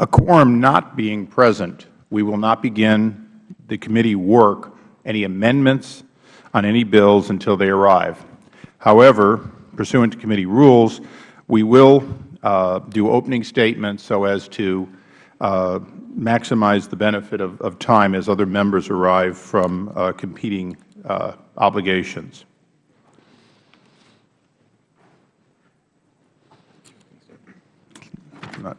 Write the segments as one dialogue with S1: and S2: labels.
S1: A quorum not being present, we will not begin the committee work, any amendments on any bills until they arrive. However, pursuant to committee rules, we will uh, do opening statements so as to uh, maximize the benefit of, of, time as other members arrive from uh, competing uh, obligations. Not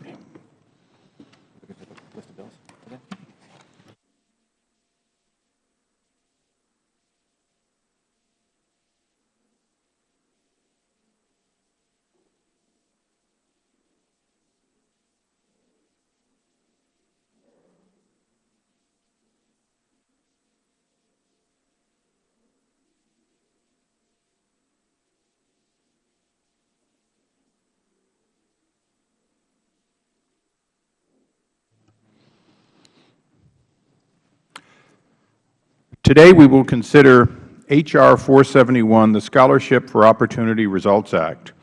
S1: Today we will consider H.R. 471, the Scholarship for Opportunity Results Act,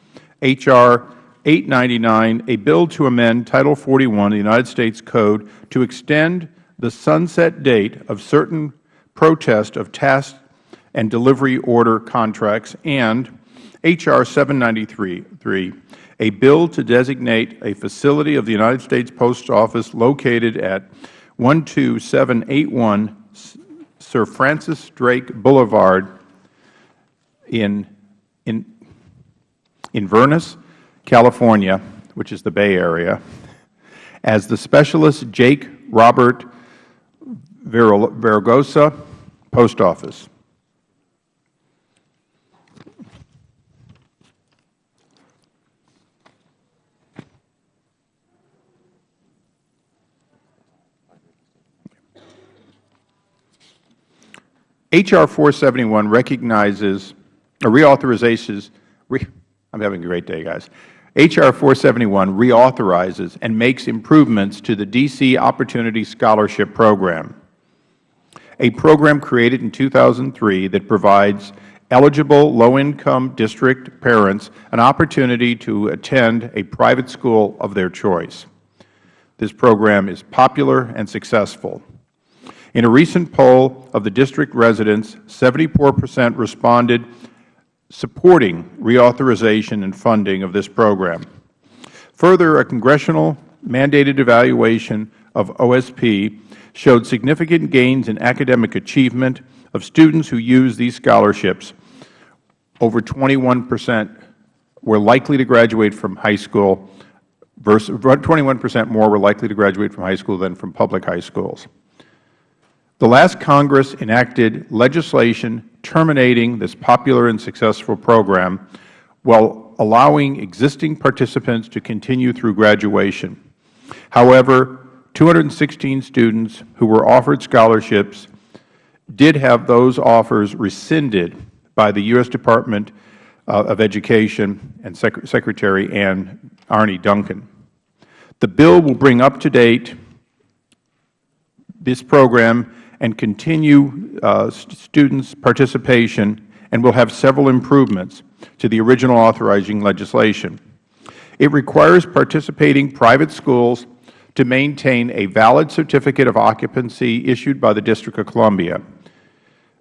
S1: H.R. 899, a bill to amend Title 41 of the United States Code to extend the sunset date of certain protest of task and delivery order contracts, and H.R. 793, a bill to designate a facility of the United States Post Office located at 12781 Sir Francis Drake Boulevard in, in, Inverness, California, which is the Bay Area, as the Specialist Jake Robert Velloza Post Office. H.R. 471 recognizes or reauthorizes, re, I'm having a great day, guys. H.R. 471 reauthorizes and makes improvements to the D.C. Opportunity Scholarship Program, a program created in 2003 that provides eligible low-income district parents an opportunity to attend a private school of their choice. This program is popular and successful. In a recent poll of the district residents, 74 percent responded supporting reauthorization and funding of this program. Further, a congressional mandated evaluation of OSP showed significant gains in academic achievement of students who use these scholarships. Over 21 percent were likely to graduate from high school, versus 21 percent more were likely to graduate from high school than from public high schools. The last Congress enacted legislation terminating this popular and successful program while allowing existing participants to continue through graduation. However, 216 students who were offered scholarships did have those offers rescinded by the U.S. Department uh, of Education and Sec Secretary Anne Arne Duncan. The bill will bring up to date this program and continue uh, students' participation and will have several improvements to the original authorizing legislation. It requires participating private schools to maintain a valid certificate of occupancy issued by the District of Columbia,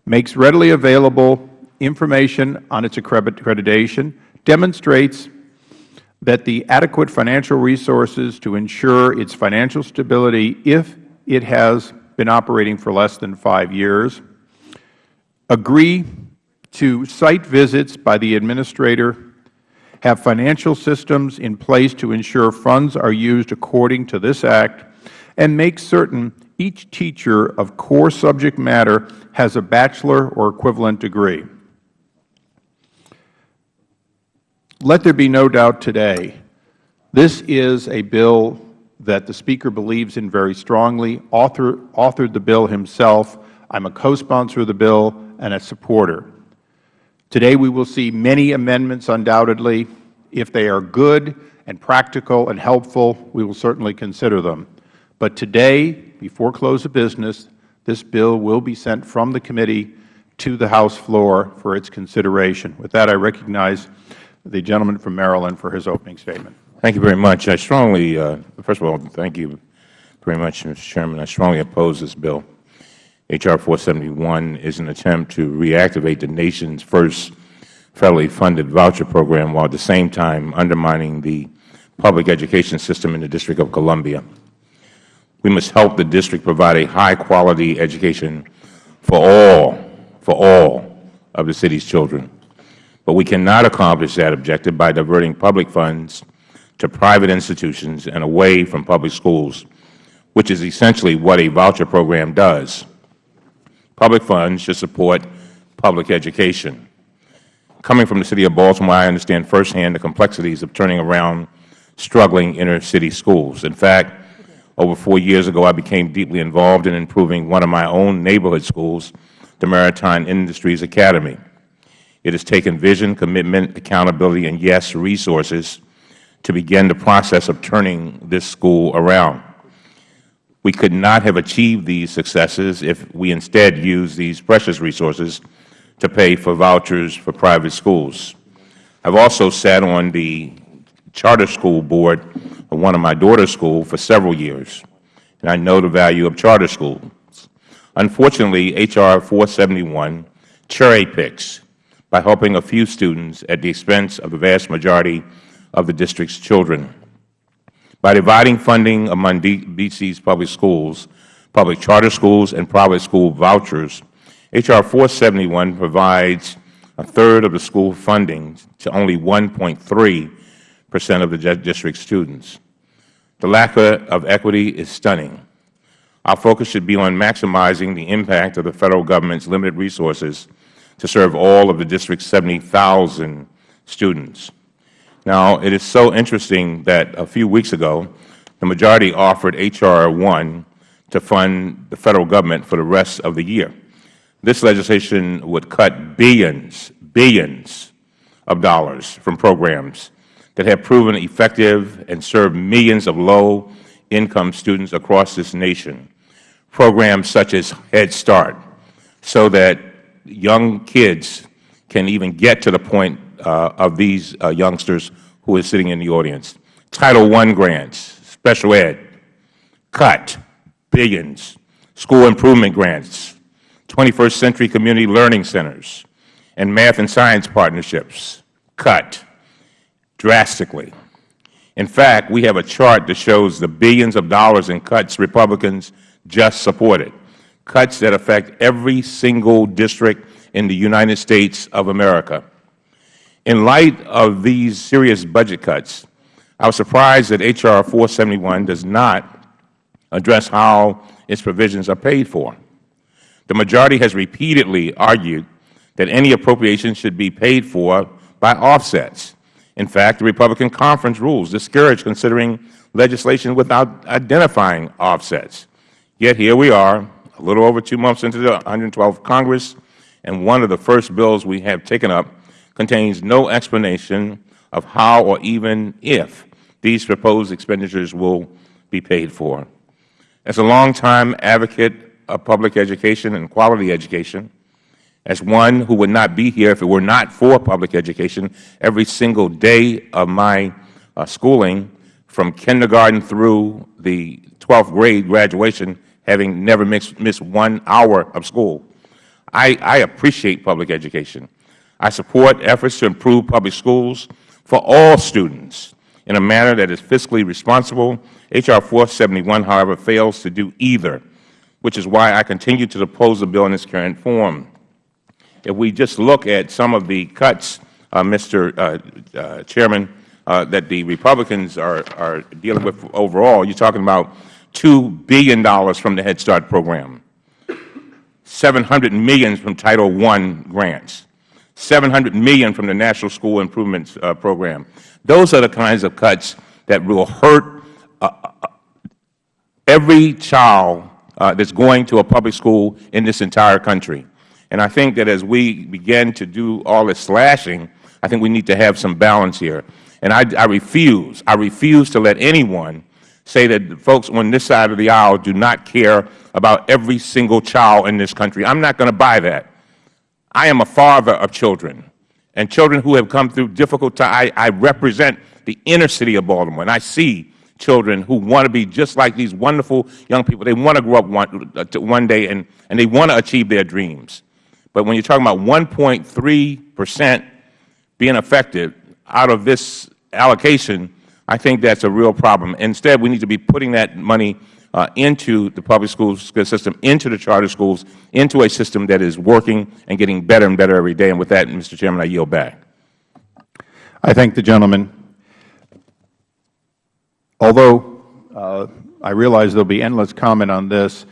S1: makes readily available information on its accreditation, demonstrates that the adequate financial resources to ensure its financial stability if it has been operating for less than five years, agree to site visits by the administrator, have financial systems in place to ensure funds are used according to this Act, and make certain each teacher of core subject matter has a bachelor or equivalent degree. Let there be no doubt today, this is a bill that the Speaker believes in very strongly, author, authored the bill himself. I am a co-sponsor of the bill and a supporter. Today we will see many amendments undoubtedly. If they are good and practical and helpful, we will certainly consider them. But today, before close of business, this bill will be sent from the committee to the House floor for its consideration. With that, I recognize the gentleman from Maryland for his opening statement.
S2: Thank you very much. I strongly, uh, first of all, thank you, very much, Mr. Chairman. I strongly oppose this bill. H.R. 471 is an attempt to reactivate the nation's first federally funded voucher program while at the same time undermining the public education system in the District of Columbia. We must help the District provide a high-quality education for all, for all of the City's children. But we cannot accomplish that objective by diverting public funds to private institutions and away from public schools, which is essentially what a voucher program does. Public funds should support public education. Coming from the City of Baltimore, I understand firsthand the complexities of turning around struggling inner-city schools. In fact, over four years ago, I became deeply involved in improving one of my own neighborhood schools, the Maritime Industries Academy. It has taken vision, commitment, accountability, and, yes, resources to begin the process of turning this school around. We could not have achieved these successes if we instead used these precious resources to pay for vouchers for private schools. I have also sat on the charter school board of one of my daughter's schools for several years, and I know the value of charter schools. Unfortunately, H.R. 471 cherry picks by helping a few students at the expense of the vast majority of the District's children. By dividing funding among D.C.'s public schools, public charter schools, and private school vouchers, H.R. 471 provides a third of the school funding to only 1.3 percent of the District's students. The lack of equity is stunning. Our focus should be on maximizing the impact of the Federal Government's limited resources to serve all of the District's 70,000 students. Now, it is so interesting that a few weeks ago, the majority offered H.R. 1 to fund the Federal Government for the rest of the year. This legislation would cut billions, billions of dollars from programs that have proven effective and serve millions of low-income students across this nation, programs such as Head Start, so that young kids can even get to the point of these uh, youngsters who are sitting in the audience. Title I grants, special ed, cut, billions. School improvement grants, 21st century community learning centers, and math and science partnerships, cut drastically. In fact, we have a chart that shows the billions of dollars in cuts Republicans just supported cuts that affect every single district in the United States of America. In light of these serious budget cuts, I was surprised that H.R. 471 does not address how its provisions are paid for. The majority has repeatedly argued that any appropriation should be paid for by offsets. In fact, the Republican conference rules discourage considering legislation without identifying offsets. Yet here we are, a little over two months into the 112th Congress, and one of the first bills we have taken up contains no explanation of how or even if these proposed expenditures will be paid for. As a longtime advocate of public education and quality education, as one who would not be here if it were not for public education every single day of my uh, schooling, from kindergarten through the 12th grade graduation, having never missed, missed one hour of school. I, I appreciate public education. I support efforts to improve public schools for all students in a manner that is fiscally responsible. H.R. 471, however, fails to do either, which is why I continue to oppose the bill in its current form. If we just look at some of the cuts, uh, Mr. Uh, uh, Chairman, uh, that the Republicans are, are dealing with overall, you are talking about $2 billion from the Head Start program, 700 million from Title I grants, 700 million from the National School Improvements uh, Program. Those are the kinds of cuts that will hurt uh, uh every child that is going to a public school in this entire country. And I think that as we begin to do all this slashing, I think we need to have some balance here. And I, I refuse, I refuse to let anyone say that folks on this side of the aisle do not care about every single child in this country. I'm not going to buy that. I am a father of children, and children who have come through difficult times. I, I represent the inner city of Baltimore, and I see children who want to be just like these wonderful young people. They want to grow up one, uh, one day and, and they want to achieve their dreams. But when you're talking about 1.3 percent being affected out of this allocation, I think that's a real problem. Instead, we need to be putting that money into the public school system, into the charter schools, into a system that is working and getting better and better every day. And with that, Mr. Chairman, I yield back.
S1: I thank the gentleman. Although uh, I realize there will be endless comment on this,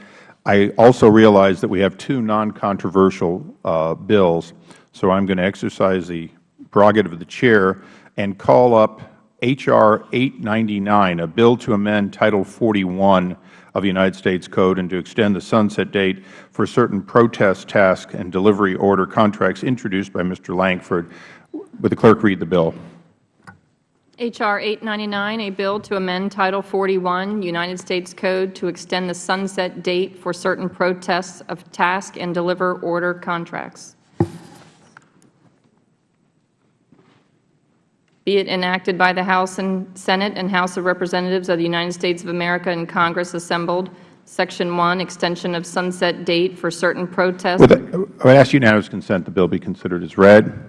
S1: I also realize that we have two non-controversial uh, bills, so I am going to exercise the prerogative of the Chair and call up H.R. 899, a bill to amend Title 41 of the United States Code and to extend the sunset date for certain protest task and delivery order contracts introduced by Mr. Lankford. Would the clerk read the bill?
S3: H.R. 899, a bill to amend Title 41, United States Code to extend the sunset date for certain protests of task and deliver order contracts. Be it enacted by the House and Senate and House of Representatives of the United States of America and Congress assembled, Section 1, extension of sunset date for certain protests.
S1: With the- I would ask unanimous consent the bill be considered as read.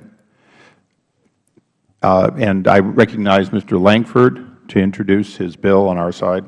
S1: Uh, And I recognize Mr. Lankford to introduce his bill on our side.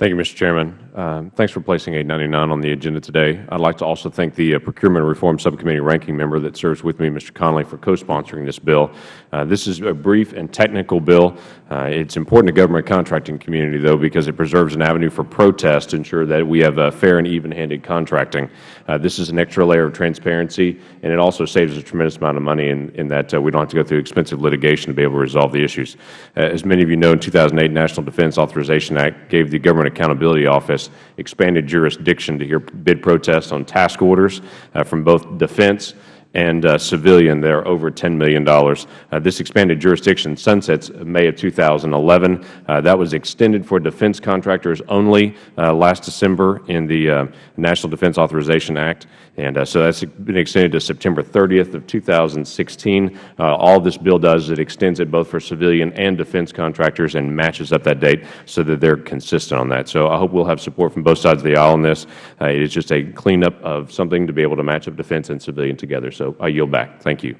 S4: Thank you, Mr. Chairman. Um, Thanks for placing 899 on the agenda today. I'd like to also thank the uh, Procurement Reform Subcommittee ranking member that serves with me, Mr. Connolly, for co-sponsoring this bill. Uh, This is a brief and technical bill. Uh, It's important to government contracting community, though, because it preserves an avenue for protest to ensure that we have fair and even-handed contracting. Uh, This is an extra layer of transparency, and it also saves a tremendous amount of money in in that uh, we don't have to go through expensive litigation to be able to resolve the issues. Uh, As many of you know, in 2008, National Defense Authorization Act gave the Government Accountability Office expanded jurisdiction to hear bid protests on task orders uh, from both defense and uh, civilian that are over $10 million. Uh, this expanded jurisdiction sunsets May of 2011. Uh, that was extended for defense contractors only uh, last December in the uh, National Defense Authorization Act. And uh, so that's been extended to September 30th of 2016. Uh, all this bill does is it extends it both for civilian and defense contractors and matches up that date so that they're consistent on that. So I hope we'll have support from both sides of the aisle on this. Uh, it is just a cleanup of something to be able to match up defense and civilian together. So I yield back. Thank you.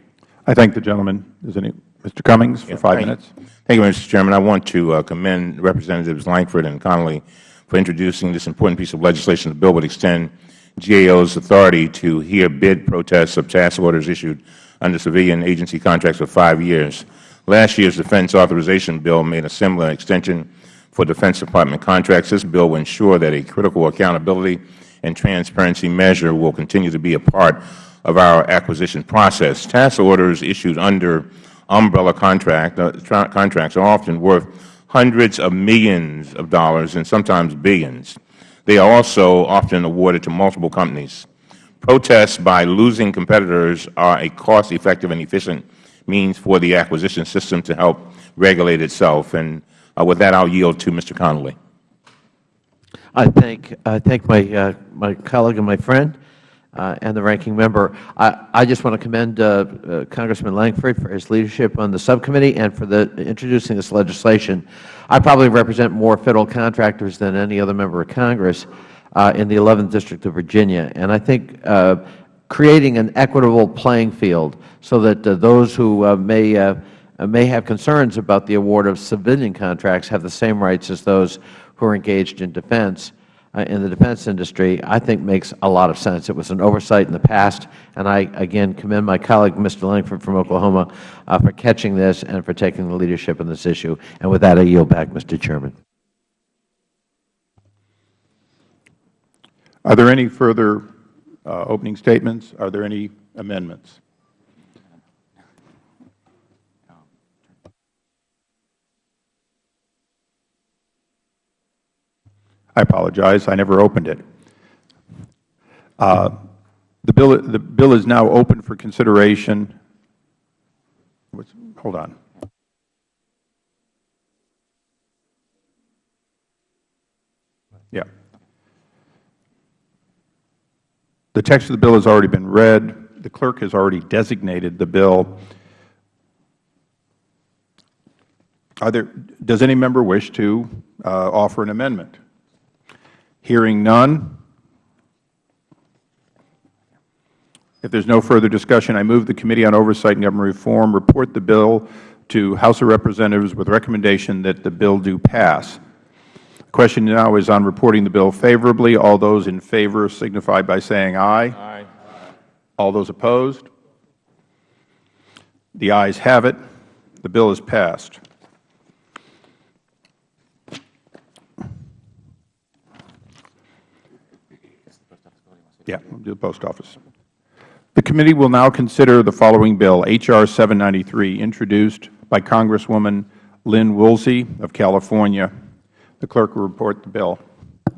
S1: I thank the gentleman. Is any, Mr. Cummings for five minutes?
S2: Thank you, Mr. Chairman. I want to uh, commend Representatives Lankford and Connolly for introducing this important piece of legislation. The bill would extend GAO's authority to hear bid protests of task orders issued under civilian agency contracts for five years. Last year's Defense Authorization Bill made a similar extension for Defense Department contracts. This bill will ensure that a critical accountability and transparency measure will continue to be a part of our acquisition process. Task orders issued under umbrella contract, uh, contracts are often worth hundreds of millions of dollars and sometimes billions. They are also often awarded to multiple companies. Protests by losing competitors are a cost-effective and efficient means for the acquisition system to help regulate itself. And uh, with that, I'll yield to Mr. Connolly.
S5: I thank, I thank my, uh, my colleague and my friend uh, and the ranking member. I, I just want to commend uh, uh, Congressman Lankford for his leadership on the subcommittee and for the, introducing this legislation. I probably represent more Federal contractors than any other member of Congress uh, in the 11th District of Virginia. And I think uh, creating an equitable playing field so that those who may may have concerns about the award of civilian contracts have the same rights as those who are engaged in defense, in the defense industry, I think makes a lot of sense. It was an oversight in the past, and I, again, commend my colleague, Mr. Lankford from Oklahoma, uh, for catching this and for taking the leadership in this issue. And with that, I yield back, Mr. Chairman.
S1: Are there any further uh, opening statements? Are there any amendments? I apologize. I never opened it. Uh, The bill, the bill is now open for consideration. Hold on. Yeah. The text of the bill has already been read. The clerk has already designated the bill. There, does any member wish to uh, offer an amendment? Hearing none. If there is no further discussion, I move the Committee on Oversight and Government Reform report the bill to House of Representatives with recommendation that the bill do pass. The question now is on reporting the bill favorably. All those in favor signify by saying aye. Aye. All those opposed? The ayes have it. The bill is passed. Yeah, we'll do the post office. The committee will now consider the following bill, H.R. 793, introduced by Congresswoman Lynn Woolsey of California. The clerk will report the bill.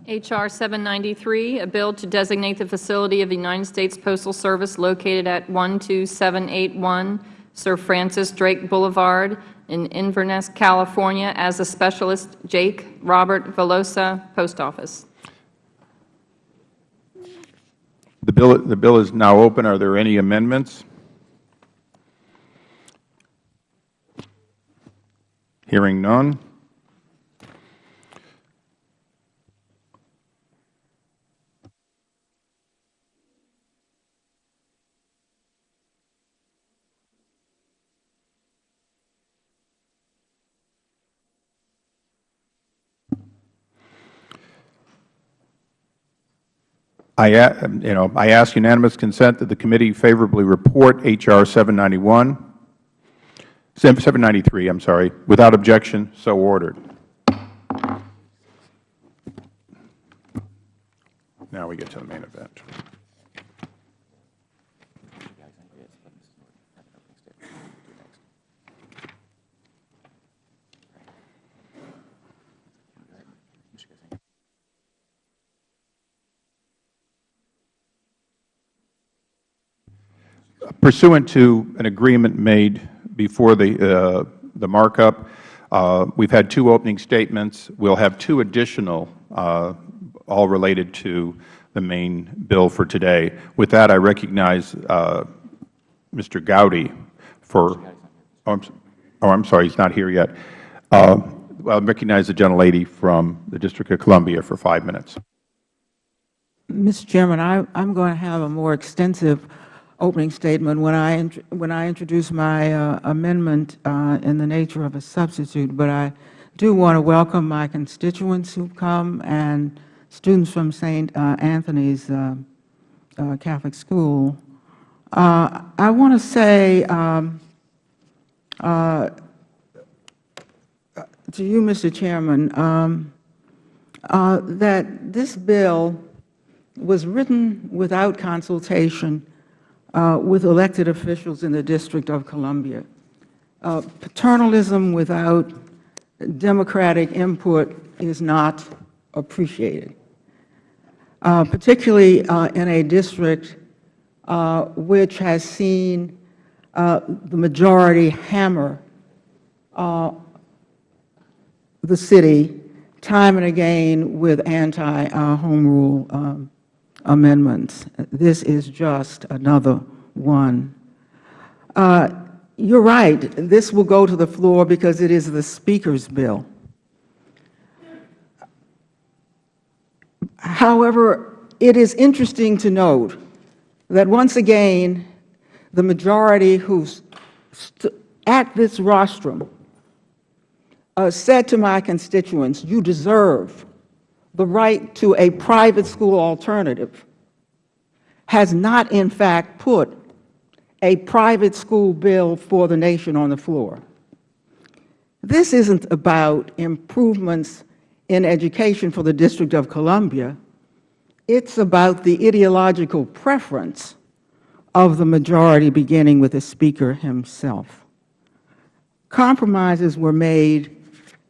S3: H.R. 793, a bill to designate the facility of the United States Postal Service located at 12781 Sir Francis Drake Boulevard in Inverness, California, as a specialist Jake Robert Velloza Post Office.
S1: The bill, the bill is now open. Are there any amendments? Hearing none. Uh, you know, I ask unanimous consent that the committee favorably report H.R. 791, 793, I'm sorry, without objection, so ordered. Now we get to the main event. Pursuant to an agreement made before the, uh, the markup, uh, we've had two opening statements. We'll have two additional, uh, all related to the main bill for today. With that, I recognize Mr. Gowdy for, oh, I'm, oh, sorry, he's not here yet. Uh, I recognize the gentlelady from the District of Columbia for five minutes.
S6: Mr. Chairman, I, I'm going to have a more extensive opening statement when I, when I introduce my uh, amendment uh, in the nature of a substitute, but I do want to welcome my constituents who've come and students from St. uh, Anthony's uh, uh, Catholic School. I want to say um, to you, Mr. Chairman, um, that this bill was written without consultation uh, with elected officials in the District of Columbia. Uh, Paternalism without democratic input is not appreciated, uh, particularly uh, in a district uh, which has seen uh, the majority hammer the city time and again with anti-home rule um, amendments. This is just another one. Uh, You're right. This will go to the floor because it is the Speaker's bill. However, it is interesting to note that once again, the majority who's at this rostrum uh, said to my constituents, you deserve the right to a private school alternative, has not in fact put a private school bill for the nation on the floor. This isn't about improvements in education for the District of Columbia. It's about the ideological preference of the majority, beginning with the Speaker himself. Compromises were made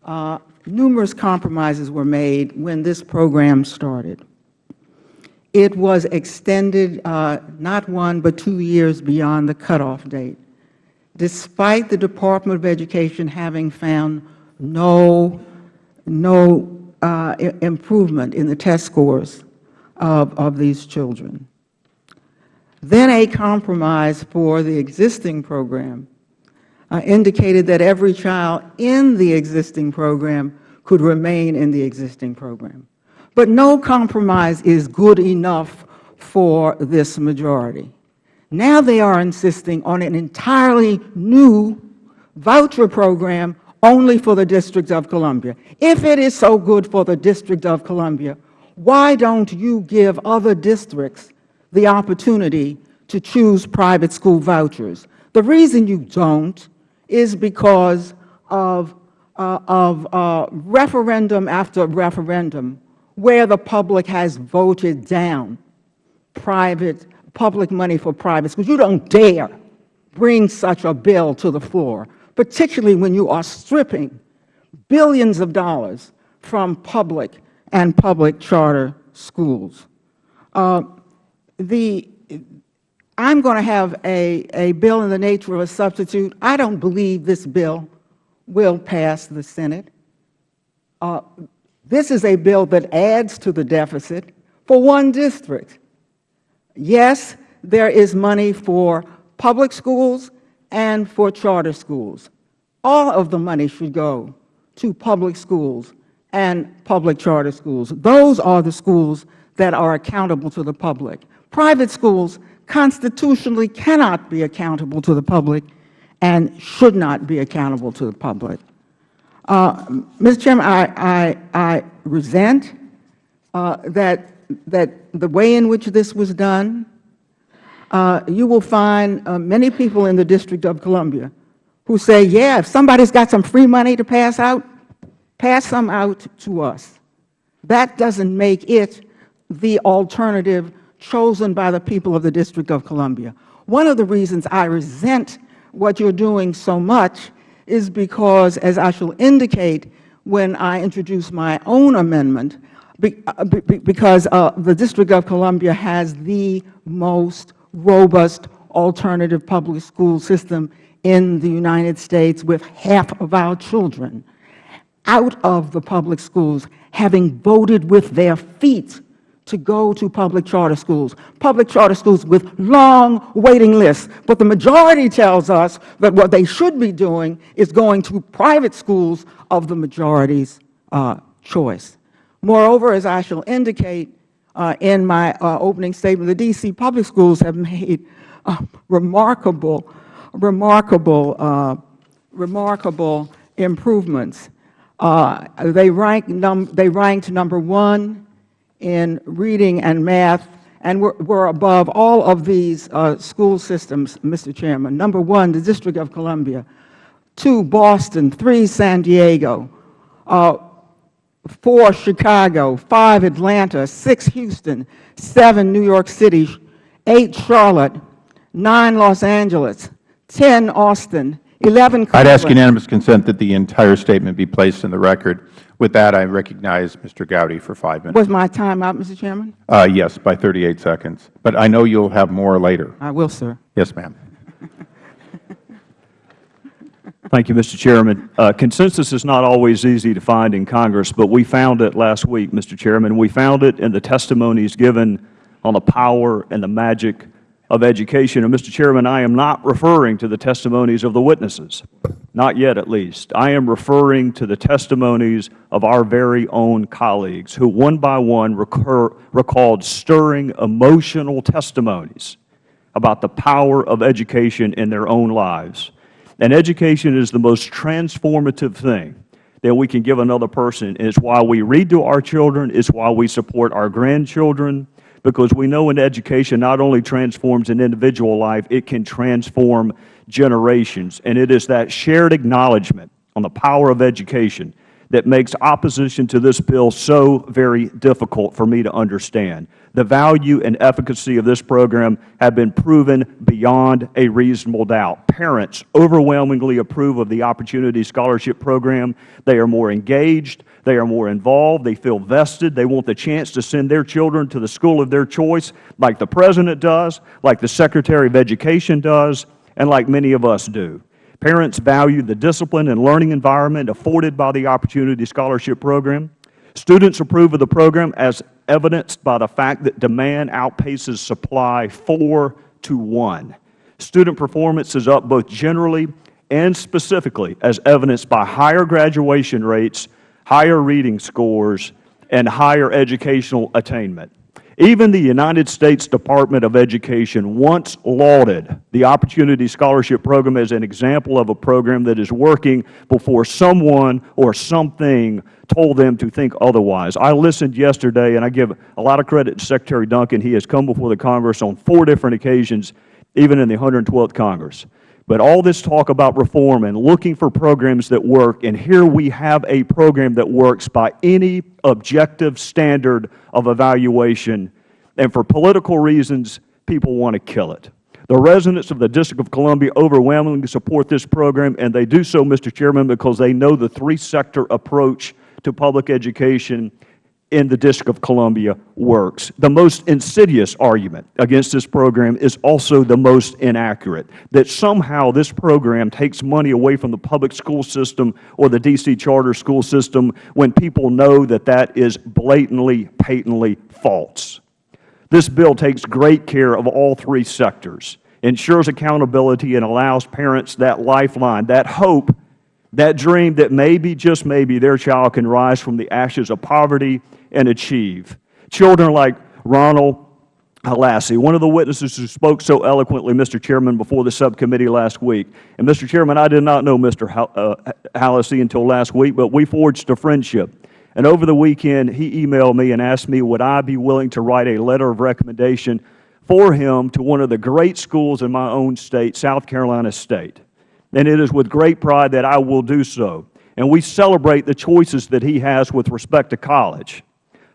S6: uh, numerous compromises were made when this program started. It was extended uh, not one but two years beyond the cutoff date, despite the Department of Education having found no, no uh, improvement in the test scores of, of these children. Then a compromise for the existing program Uh, indicated that every child in the existing program could remain in the existing program. But no compromise is good enough for this majority. Now they are insisting on an entirely new voucher program only for the District of Columbia. If it is so good for the District of Columbia, why don't you give other districts the opportunity to choose private school vouchers? The reason you don't is because of, uh, of uh, referendum after referendum where the public has voted down private, public money for private schools. You don't dare bring such a bill to the floor, particularly when you are stripping billions of dollars from public and public charter schools. Uh, the, I'm going to have a, a bill in the nature of a substitute. I don't believe this bill will pass the Senate. Uh, this is a bill that adds to the deficit for one district. Yes, there is money for public schools and for charter schools. All of the money should go to public schools and public charter schools. Those are the schools that are accountable to the public. Private schools constitutionally cannot be accountable to the public and should not be accountable to the public. Uh, Mr. Chairman, I, I, I resent uh, that, that the way in which this was done, uh, you will find uh, many people in the District of Columbia who say, yeah, if somebody's got some free money to pass out, pass some out to us. That doesn't make it the alternative chosen by the people of the District of Columbia. One of the reasons I resent what you're doing so much is because, as I shall indicate when I introduce my own amendment, uh, because uh, the District of Columbia has the most robust alternative public school system in the United States with half of our children out of the public schools having voted with their feet to go to public charter schools, public charter schools with long waiting lists. But the majority tells us that what they should be doing is going to private schools of the majority's uh, choice. Moreover, as I shall indicate uh, in my uh, opening statement, the D.C. public schools have made uh, remarkable, remarkable, uh, remarkable improvements. Uh, they, rank they ranked number one in reading and math, and we're, we're above all of these uh, school systems, Mr. Chairman. Number one, the District of Columbia. Two, Boston. Three, San Diego. Uh, four, Chicago. Five, Atlanta. Six, Houston. Seven, New York City. Eight, Charlotte. Nine, Los Angeles. Ten, Austin. Eleven,
S1: Cleveland. I'd ask unanimous consent that the entire statement be placed in the record. With that, I recognize Mr. Gowdy for five minutes.
S6: Was my time out, Mr. Chairman?
S1: Uh, yes, by 38 seconds. But I know you'll have more later.
S6: I will, sir.
S1: Yes, ma'am.
S7: Thank you, Mr. Chairman. Uh, consensus is not always easy to find in Congress, but we found it last week, Mr. Chairman. We found it in the testimonies given on the power and the magic of education. And, Mr. Chairman, I am not referring to the testimonies of the witnesses, not yet at least. I am referring to the testimonies of our very own colleagues who one by one recur, recalled stirring emotional testimonies about the power of education in their own lives. And education is the most transformative thing that we can give another person. It's why we read to our children. It's why we support our grandchildren because we know in education not only transforms an individual life, it can transform generations. And it is that shared acknowledgment on the power of education that makes opposition to this bill so very difficult for me to understand. The value and efficacy of this program have been proven beyond a reasonable doubt. Parents overwhelmingly approve of the Opportunity Scholarship Program. They are more engaged. They are more involved. They feel vested. They want the chance to send their children to the school of their choice like the President does, like the Secretary of Education does, and like many of us do. Parents value the discipline and learning environment afforded by the Opportunity Scholarship Program. Students approve of the program as evidenced by the fact that demand outpaces supply 4 to 1. Student performance is up both generally and specifically as evidenced by higher graduation rates, higher reading scores, and higher educational attainment. Even the United States Department of Education once lauded the Opportunity Scholarship Program as an example of a program that is working before someone or something told them to think otherwise. I listened yesterday, and I give a lot of credit to Secretary Duncan. He has come before the Congress on four different occasions, even in the 112th Congress. But all this talk about reform and looking for programs that work, and here we have a program that works by any objective standard of evaluation, and for political reasons, people want to kill it. The residents of the District of Columbia overwhelmingly support this program, and they do so, Mr. Chairman, because they know the three-sector approach to public education in the District of Columbia works. The most insidious argument against this program is also the most inaccurate, that somehow this program takes money away from the public school system or the D.C. charter school system when people know that that is blatantly, patently false. This bill takes great care of all three sectors, ensures accountability, and allows parents that lifeline, that hope, that dream that maybe, just maybe, their child can rise from the ashes of poverty and achieve. Children like Ronald Holassie, one of the witnesses who spoke so eloquently, Mr. Chairman, before the subcommittee last week. And, Mr. Chairman, I did not know Mr. Holassie uh, until last week, but we forged a friendship. And over the weekend, he emailed me and asked me would I be willing to write a letter of recommendation for him to one of the great schools in my own state, South Carolina State. And it is with great pride that I will do so. And we celebrate the choices that he has with respect to college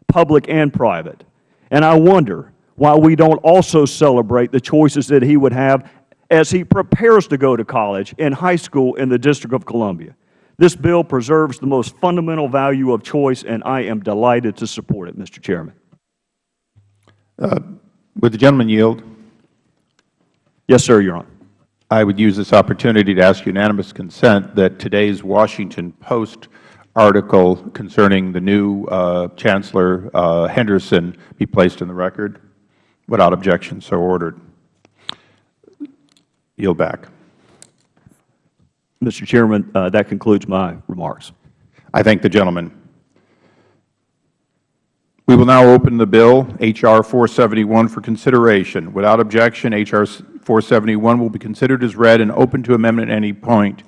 S7: public and private. And I wonder why we don't also celebrate the choices that he would have as he prepares to go to college in high school in the District of Columbia. This bill preserves the most fundamental value of choice, and I am delighted to support it, Mr. Chairman.
S1: Uh, would the gentleman yield?
S7: Yes, sir, Your Honor.
S1: I would use this opportunity to ask unanimous consent that today's Washington Post article concerning the new uh, Chancellor uh, Henderson be placed in the record. Without objection, so ordered. Yield back.
S7: Mr. Chairman, uh, that concludes my remarks.
S1: I thank the gentleman. We will now open the bill, H.R. 471, for consideration. Without objection, H.R. 471 will be considered as read and open to amendment at any point.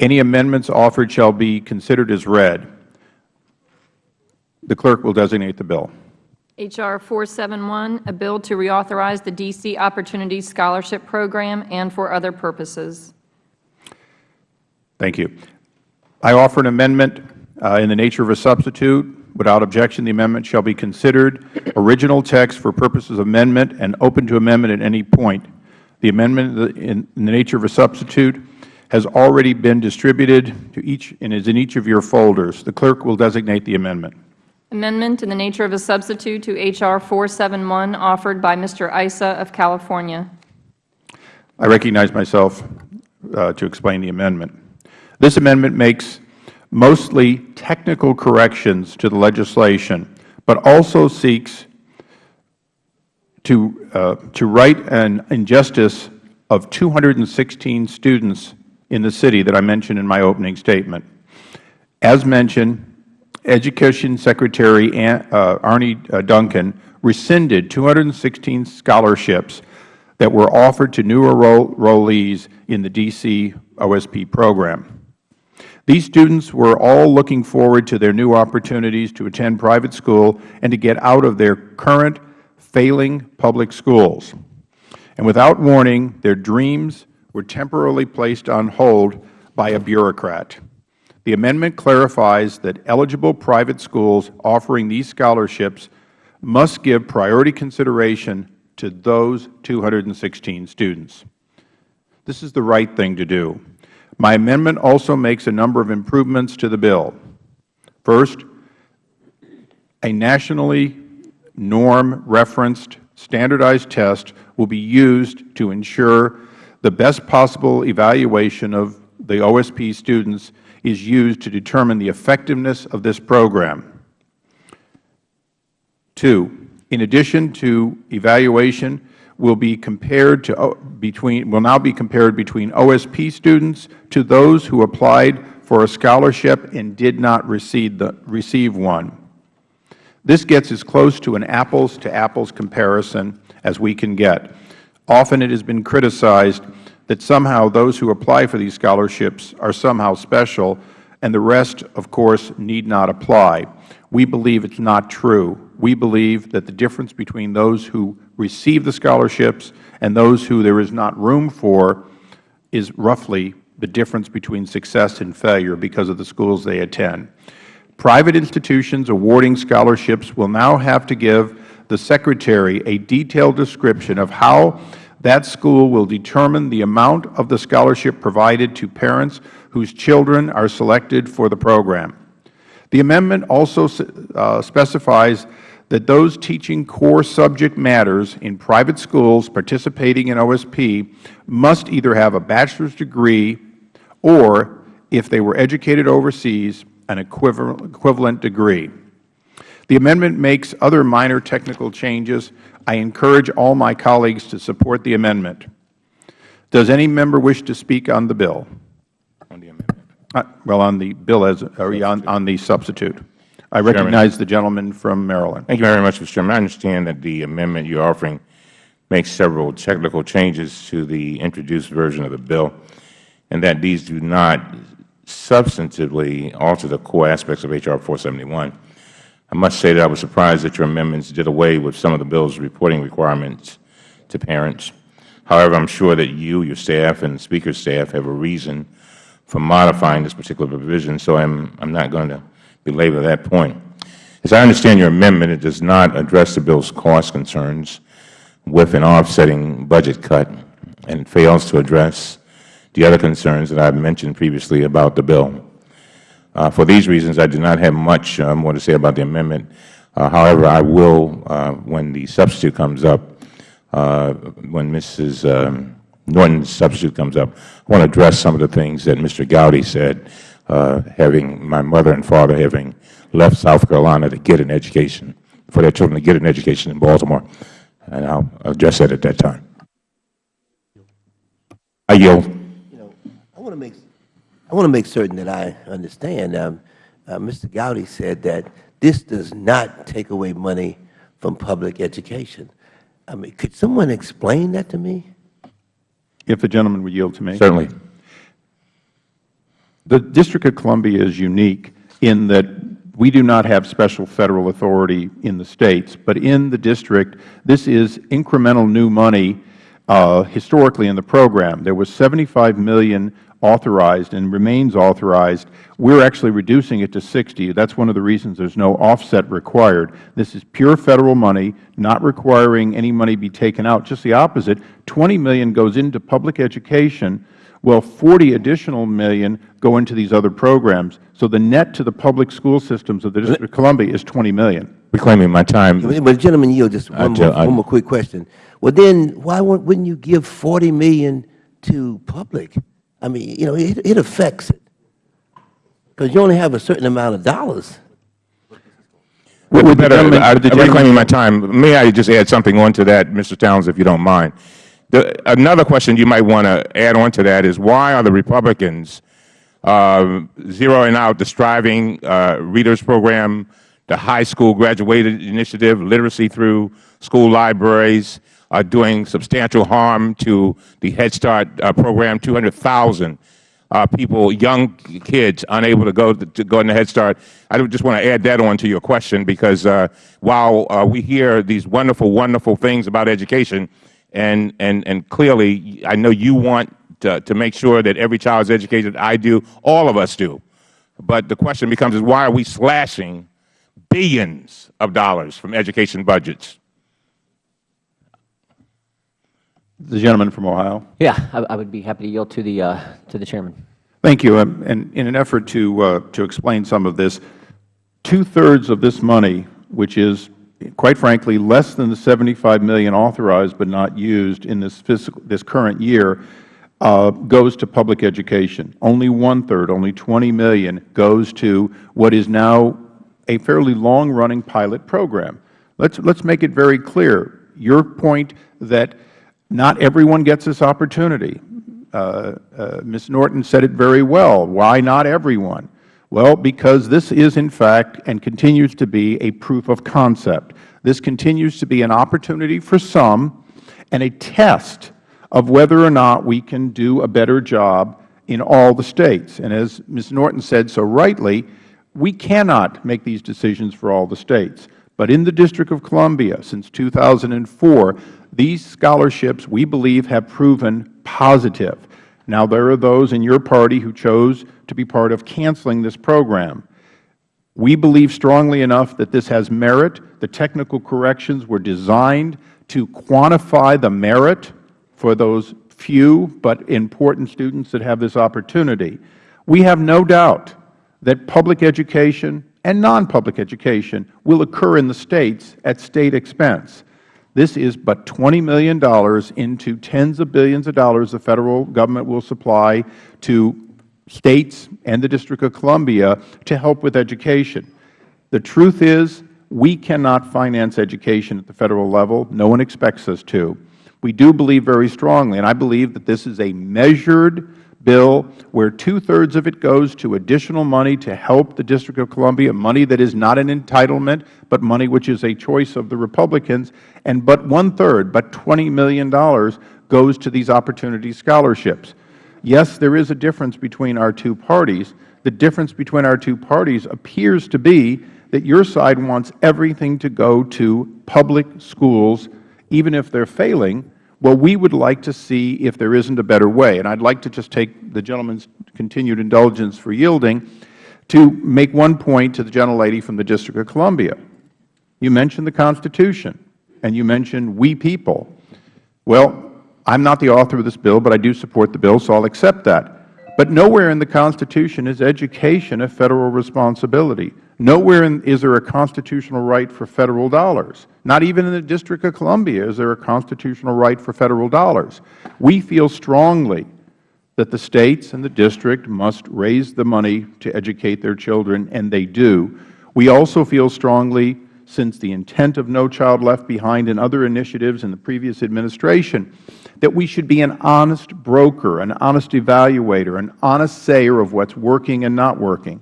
S1: Any amendments offered shall be considered as read. The clerk will designate the bill.
S3: H.R. 471, a bill to reauthorize the D.C. Opportunity Scholarship Program and for other purposes.
S1: Thank you. I offer an amendment uh, in the nature of a substitute. Without objection, the amendment shall be considered original text for purposes of amendment and open to amendment at any point. The amendment in the nature of a substitute has already been distributed to each and is in each of your folders. The clerk will designate the amendment.
S3: Amendment in the nature of a substitute to H.R. 471 offered by Mr. Issa of California.
S1: I recognize myself uh, to explain the amendment. This amendment makes mostly technical corrections to the legislation, but also seeks to, uh, to right an injustice of 216 students in the city that I mentioned in my opening statement. As mentioned, Education Secretary uh, Arne uh, Duncan rescinded 216 scholarships that were offered to new enrollees in the D.C. OSP program. These students were all looking forward to their new opportunities to attend private school and to get out of their current failing public schools. And without warning, their dreams were temporarily placed on hold by a bureaucrat. The amendment clarifies that eligible private schools offering these scholarships must give priority consideration to those 216 students. This is the right thing to do. My amendment also makes a number of improvements to the bill. First, a nationally norm-referenced standardized test will be used to ensure the best possible evaluation of the OSP students is used to determine the effectiveness of this program. Two, in addition to evaluation, will be compared to, between, will now be compared between OSP students to those who applied for a scholarship and did not receive, the, receive one. This gets as close to an apples-to-apples comparison as we can get. Often it has been criticized that somehow those who apply for these scholarships are somehow special, and the rest, of course, need not apply. We believe it is not true. We believe that the difference between those who receive the scholarships and those who there is not room for is roughly the difference between success and failure because of the schools they attend. Private institutions awarding scholarships will now have to give the Secretary a detailed description of how that school will determine the amount of the scholarship provided to parents whose children are selected for the program. The amendment also uh, specifies that those teaching core subject matters in private schools participating in OSP must either have a bachelor's degree or, if they were educated overseas, an equivalent degree. The amendment makes other minor technical changes. I encourage all my colleagues to support the amendment. Does any member wish to speak on the bill?
S2: On the amendment.
S1: Uh, Well, on the bill as, or on on the substitute. I recognize the gentleman from Maryland.
S2: Thank you very much, Mr. Chairman. I understand that the amendment you are offering makes several technical changes to the introduced version of the bill, and that these do not substantively alter the core aspects of H.R. 471. I must say that I was surprised that your amendments did away with some of the bill's reporting requirements to parents. However, I am sure that you, your staff, and the Speaker's staff have a reason for modifying this particular provision, so I am not going to belabor that point. As I understand your amendment, it does not address the bill's cost concerns with an offsetting budget cut and fails to address the other concerns that I have mentioned previously about the bill. Uh, for these reasons, I do not have much uh, more to say about the amendment. Uh, however, I will, when the substitute comes up, when Mrs. Um, Norton's substitute comes up, I want to address some of the things that Mr. Gowdy said, having my mother and father having left South Carolina to get an education, for their children to get an education in Baltimore, and I will address that at that time. I yield.
S8: You know, I want to make, I want to make certain that I understand. Um, uh, Mr. Gowdy said that this does not take away money from public education. I mean, could someone explain that to me?
S1: If the gentleman would yield to me.
S2: Certainly.
S1: The District of Columbia is unique in that we do not have special Federal authority in the States, but in the District, this is incremental new money uh, historically in the program. There was $75 million authorized and remains authorized. We are actually reducing it to 60. That is one of the reasons there is no offset required. This is pure Federal money, not requiring any money be taken out. Just the opposite. 20 million goes into public education, well, 40 additional million go into these other programs. So the net to the public school systems of the District of Columbia is 20 million.
S2: Reclaiming my time.
S8: But Gentleman yield, just one more, one more quick question. Well, then, why wouldn't wouldn't you give 40 million to public? I mean, you know, it, it affects it. Because you only have a certain amount of dollars.
S2: Would
S1: Would
S2: better, I-
S1: would the
S2: I'm reclaiming my time. May I just add something on to that, Mr. Towns, if you don't mind? The, another question you might want to add on to that is why are the Republicans uh, zeroing out the Striving uh, Readers Program, the high school graduated initiative, literacy through school libraries, are doing substantial harm to the Head Start uh, program, 200,000 uh, people, young kids, unable to go to go into Head Start. I just want to add that on to your question because uh, while uh, we hear these wonderful, wonderful things about education, and and and clearly, I know you want to, to make sure that every child is educated. I do. All of us do. But the question becomes: Is why are we slashing billions of dollars from education budgets?
S1: The gentleman from Ohio.
S9: Yeah, I, I would be happy to yield to the, uh, to the chairman.
S1: Thank you. Um, And in an effort to, uh, to explain some of this, two-thirds of this money, which is, quite frankly, less than the 75 million authorized but not used in this, fiscal, this current year, uh, goes to public education. Only one-third, only 20 million, goes to what is now a fairly long-running pilot program. Let's, let's make it very clear. Your point that Not everyone gets this opportunity. Uh, uh, Ms. Norton said it very well. Why not everyone? Well, because this is, in fact, and continues to be a proof of concept. This continues to be an opportunity for some and a test of whether or not we can do a better job in all the States. And as Ms. Norton said so rightly, we cannot make these decisions for all the States. But in the District of Columbia, since 2004, these scholarships, we believe, have proven positive. Now, there are those in your party who chose to be part of canceling this program. We believe strongly enough that this has merit. The technical corrections were designed to quantify the merit for those few but important students that have this opportunity. We have no doubt that public education and non-public education will occur in the States at State expense. This is but $20 million into tens of billions of dollars the Federal Government will supply to States and the District of Columbia to help with education. The truth is we cannot finance education at the Federal level. No one expects us to. We do believe very strongly, and I believe that this is a measured bill where two-thirds of it goes to additional money to help the District of Columbia, money that is not an entitlement, but money which is a choice of the Republicans, and but one-third, but $20 million, goes to these opportunity scholarships. Yes, there is a difference between our two parties. The difference between our two parties appears to be that your side wants everything to go to public schools, even if they are failing, well, we would like to see if there isn't a better way. And I would like to just take the gentleman's continued indulgence for yielding to make one point to the gentlelady from the District of Columbia. You mentioned the Constitution, and you mentioned we people. Well, I am not the author of this bill, but I do support the bill, so I will accept that. But nowhere in the Constitution is education a Federal responsibility. Nowhere in, is there a constitutional right for Federal dollars. Not even in the District of Columbia is there a constitutional right for Federal dollars. We feel strongly that the States and the District must raise the money to educate their children, and they do. We also feel strongly, since the intent of No Child Left Behind and other initiatives in the previous administration, that we should be an honest broker, an honest evaluator, an honest sayer of what is working and not working.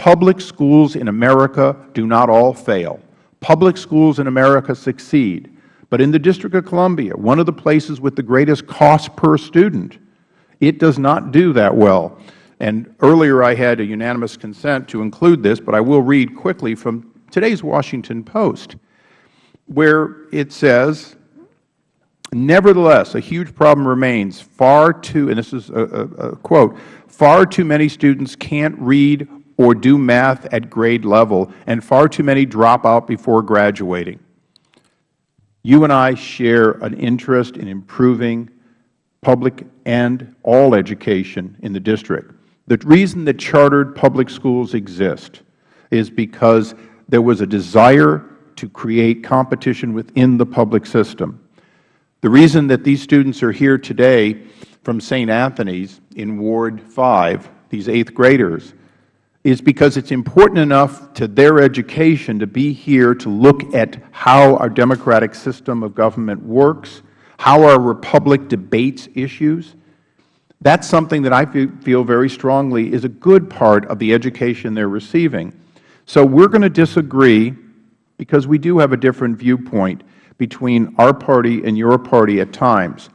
S1: Public schools in America do not all fail. Public schools in America succeed. But in the District of Columbia, one of the places with the greatest cost per student, it does not do that well. And earlier I had a unanimous consent to include this, but I will read quickly from today's Washington Post, where it says, Nevertheless, a huge problem remains. Far too, and this is a, a, a, quote, far too many students can't read or do math at grade level, and far too many drop out before graduating. You and I share an interest in improving public and all education in the district. The reason that chartered public schools exist is because there was a desire to create competition within the public system. The reason that these students are here today from St. Anthony's in Ward 5, these eighth graders, is because it is important enough to their education to be here to look at how our democratic system of government works, how our republic debates issues. That is something that I feel very strongly is a good part of the education they are receiving. So we are going to disagree because we do have a different viewpoint between our party and your party at times.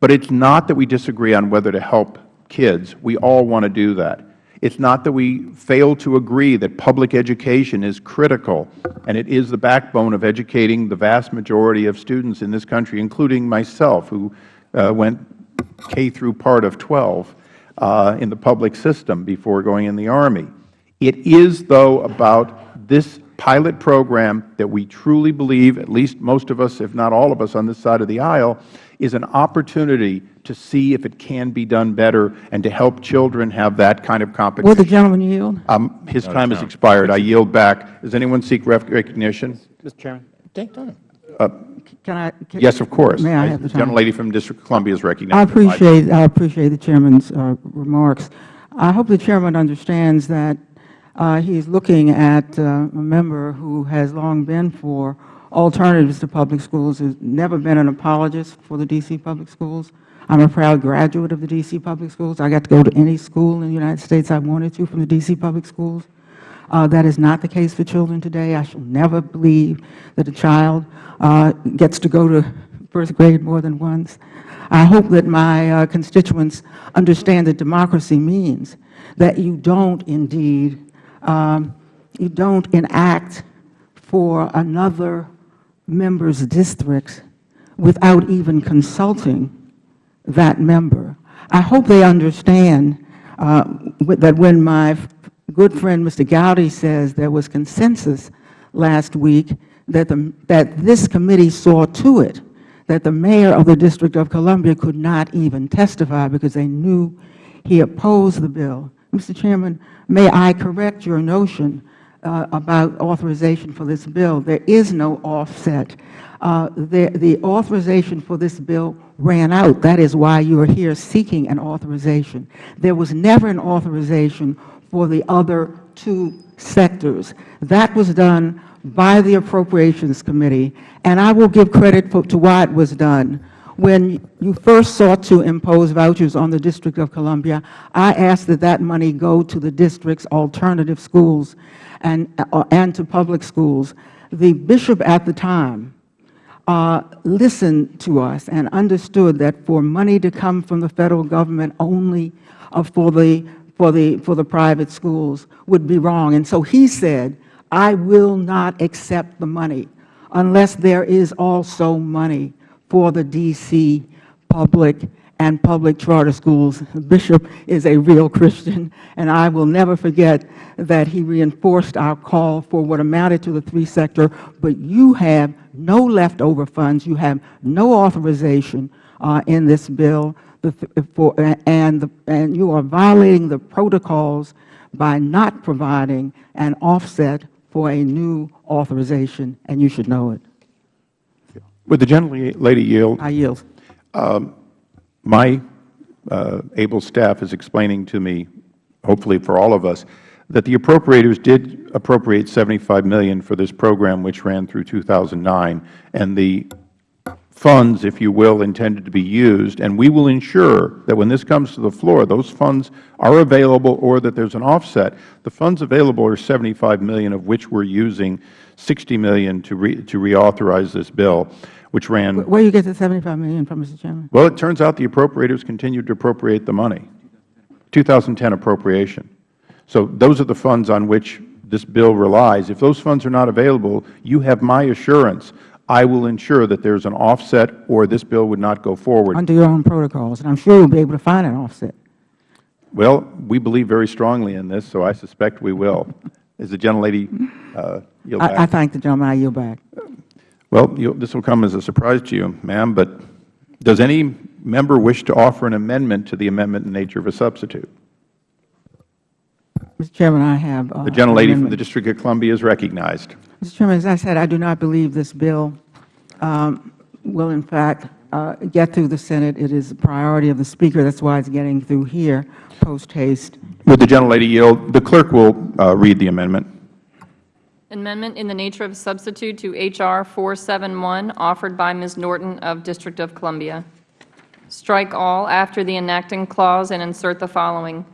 S1: But it is not that we disagree on whether to help kids. We all want to do that. It is not that we fail to agree that public education is critical, and it is the backbone of educating the vast majority of students in this country, including myself, who uh, went K through part of 12 uh, in the public system before going in the Army. It is, though, about this pilot program that we truly believe, at least most of us, if not all of us on this side of the aisle, is an opportunity to see if it can be done better and to help children have that kind of competition.
S6: Will the gentleman yield?
S1: Um, his time has expired. I yield back. Does anyone seek recognition?
S9: Mr. Chairman.
S2: Take time.
S1: Uh,
S6: Can I? Can,
S1: yes, of course.
S6: May I have the
S1: The
S6: time?
S1: gentlelady from District of Columbia is recognized.
S6: I appreciate, I appreciate the Chairman's uh, remarks. I hope the Chairman understands that uh, he is looking at uh, a member who has long been for alternatives to public schools. Has never been an apologist for the D.C. public schools. I'm a proud graduate of the D.C. public schools. I got to go to any school in the United States I wanted to from the D.C. public schools. Uh, that is not the case for children today. I shall never believe that a child uh, gets to go to first grade more than once. I hope that my uh, constituents understand that democracy means that you don't indeed, um, you don't enact for another member's district without even consulting that member. I hope they understand uh, that when my good friend Mr. Gowdy says there was consensus last week that, the, that this committee saw to it that the mayor of the District of Columbia could not even testify because they knew he opposed the bill. Mr. Chairman, may I correct your notion uh, about authorization for this bill? There is no offset. Uh, the, the authorization for this bill ran out. That is why you are here seeking an authorization. There was never an authorization for the other two sectors. That was done by the Appropriations Committee, and I will give credit for, to why it was done. When you first sought to impose vouchers on the District of Columbia, I asked that that money go to the district's alternative schools and, uh, and to public schools. The bishop at the time uh, listened to us and understood that for money to come from the Federal Government only uh, for, the, for, the, for the private schools would be wrong. And so he said, I will not accept the money unless there is also money for the D.C. public and public charter schools. Bishop is a real Christian, and I will never forget that he reinforced our call for what amounted to the three-sector, but you have no leftover funds. You have no authorization uh, in this bill, the, for, and, the, and you are violating the protocols by not providing an offset for a new authorization, and you should know it.
S1: Would the gentlelady yield?
S6: I yield.
S1: Um, my uh, able staff is explaining to me, hopefully for all of us, that the appropriators did appropriate 75 million for this program, which ran through 2009, and the funds, if you will, intended to be used, and we will ensure that when this comes to the floor, those funds are available or that there is an offset. The funds available are 75 million, of which we are using 60 million to, re, to reauthorize this bill, which ran.
S6: Where you get the 75 million from, Mr. Chairman?
S1: Well, it turns out the appropriators continued to appropriate the money, 2010 appropriation. So those are the funds on which this bill relies. If those funds are not available, you have my assurance I will ensure that there is an offset or this bill would not go forward.
S6: Under your own protocols, and I'm sure you'll be able to find an offset.
S1: Well, we believe very strongly in this, so I suspect we will. Is the gentlelady uh, yield back?
S6: I, I thank the gentleman. I yield back.
S1: Well, you, this will come as a surprise to you, ma'am, but does any member wish to offer an amendment to the amendment in nature of a substitute?
S6: Mr. Chairman, I have uh,
S1: The gentlelady from the District of Columbia is recognized.
S6: Mr. Chairman, as I said, I do not believe this bill um, will, in fact, uh, get through the Senate. It is a priority of the Speaker. That's why it's getting through here post haste.
S1: Would the gentlelady yield? The clerk will uh, read the amendment.
S3: Amendment in the nature of a substitute to H.R. 471, offered by Ms. Norton of District of Columbia. Strike all after the enacting clause and insert the following.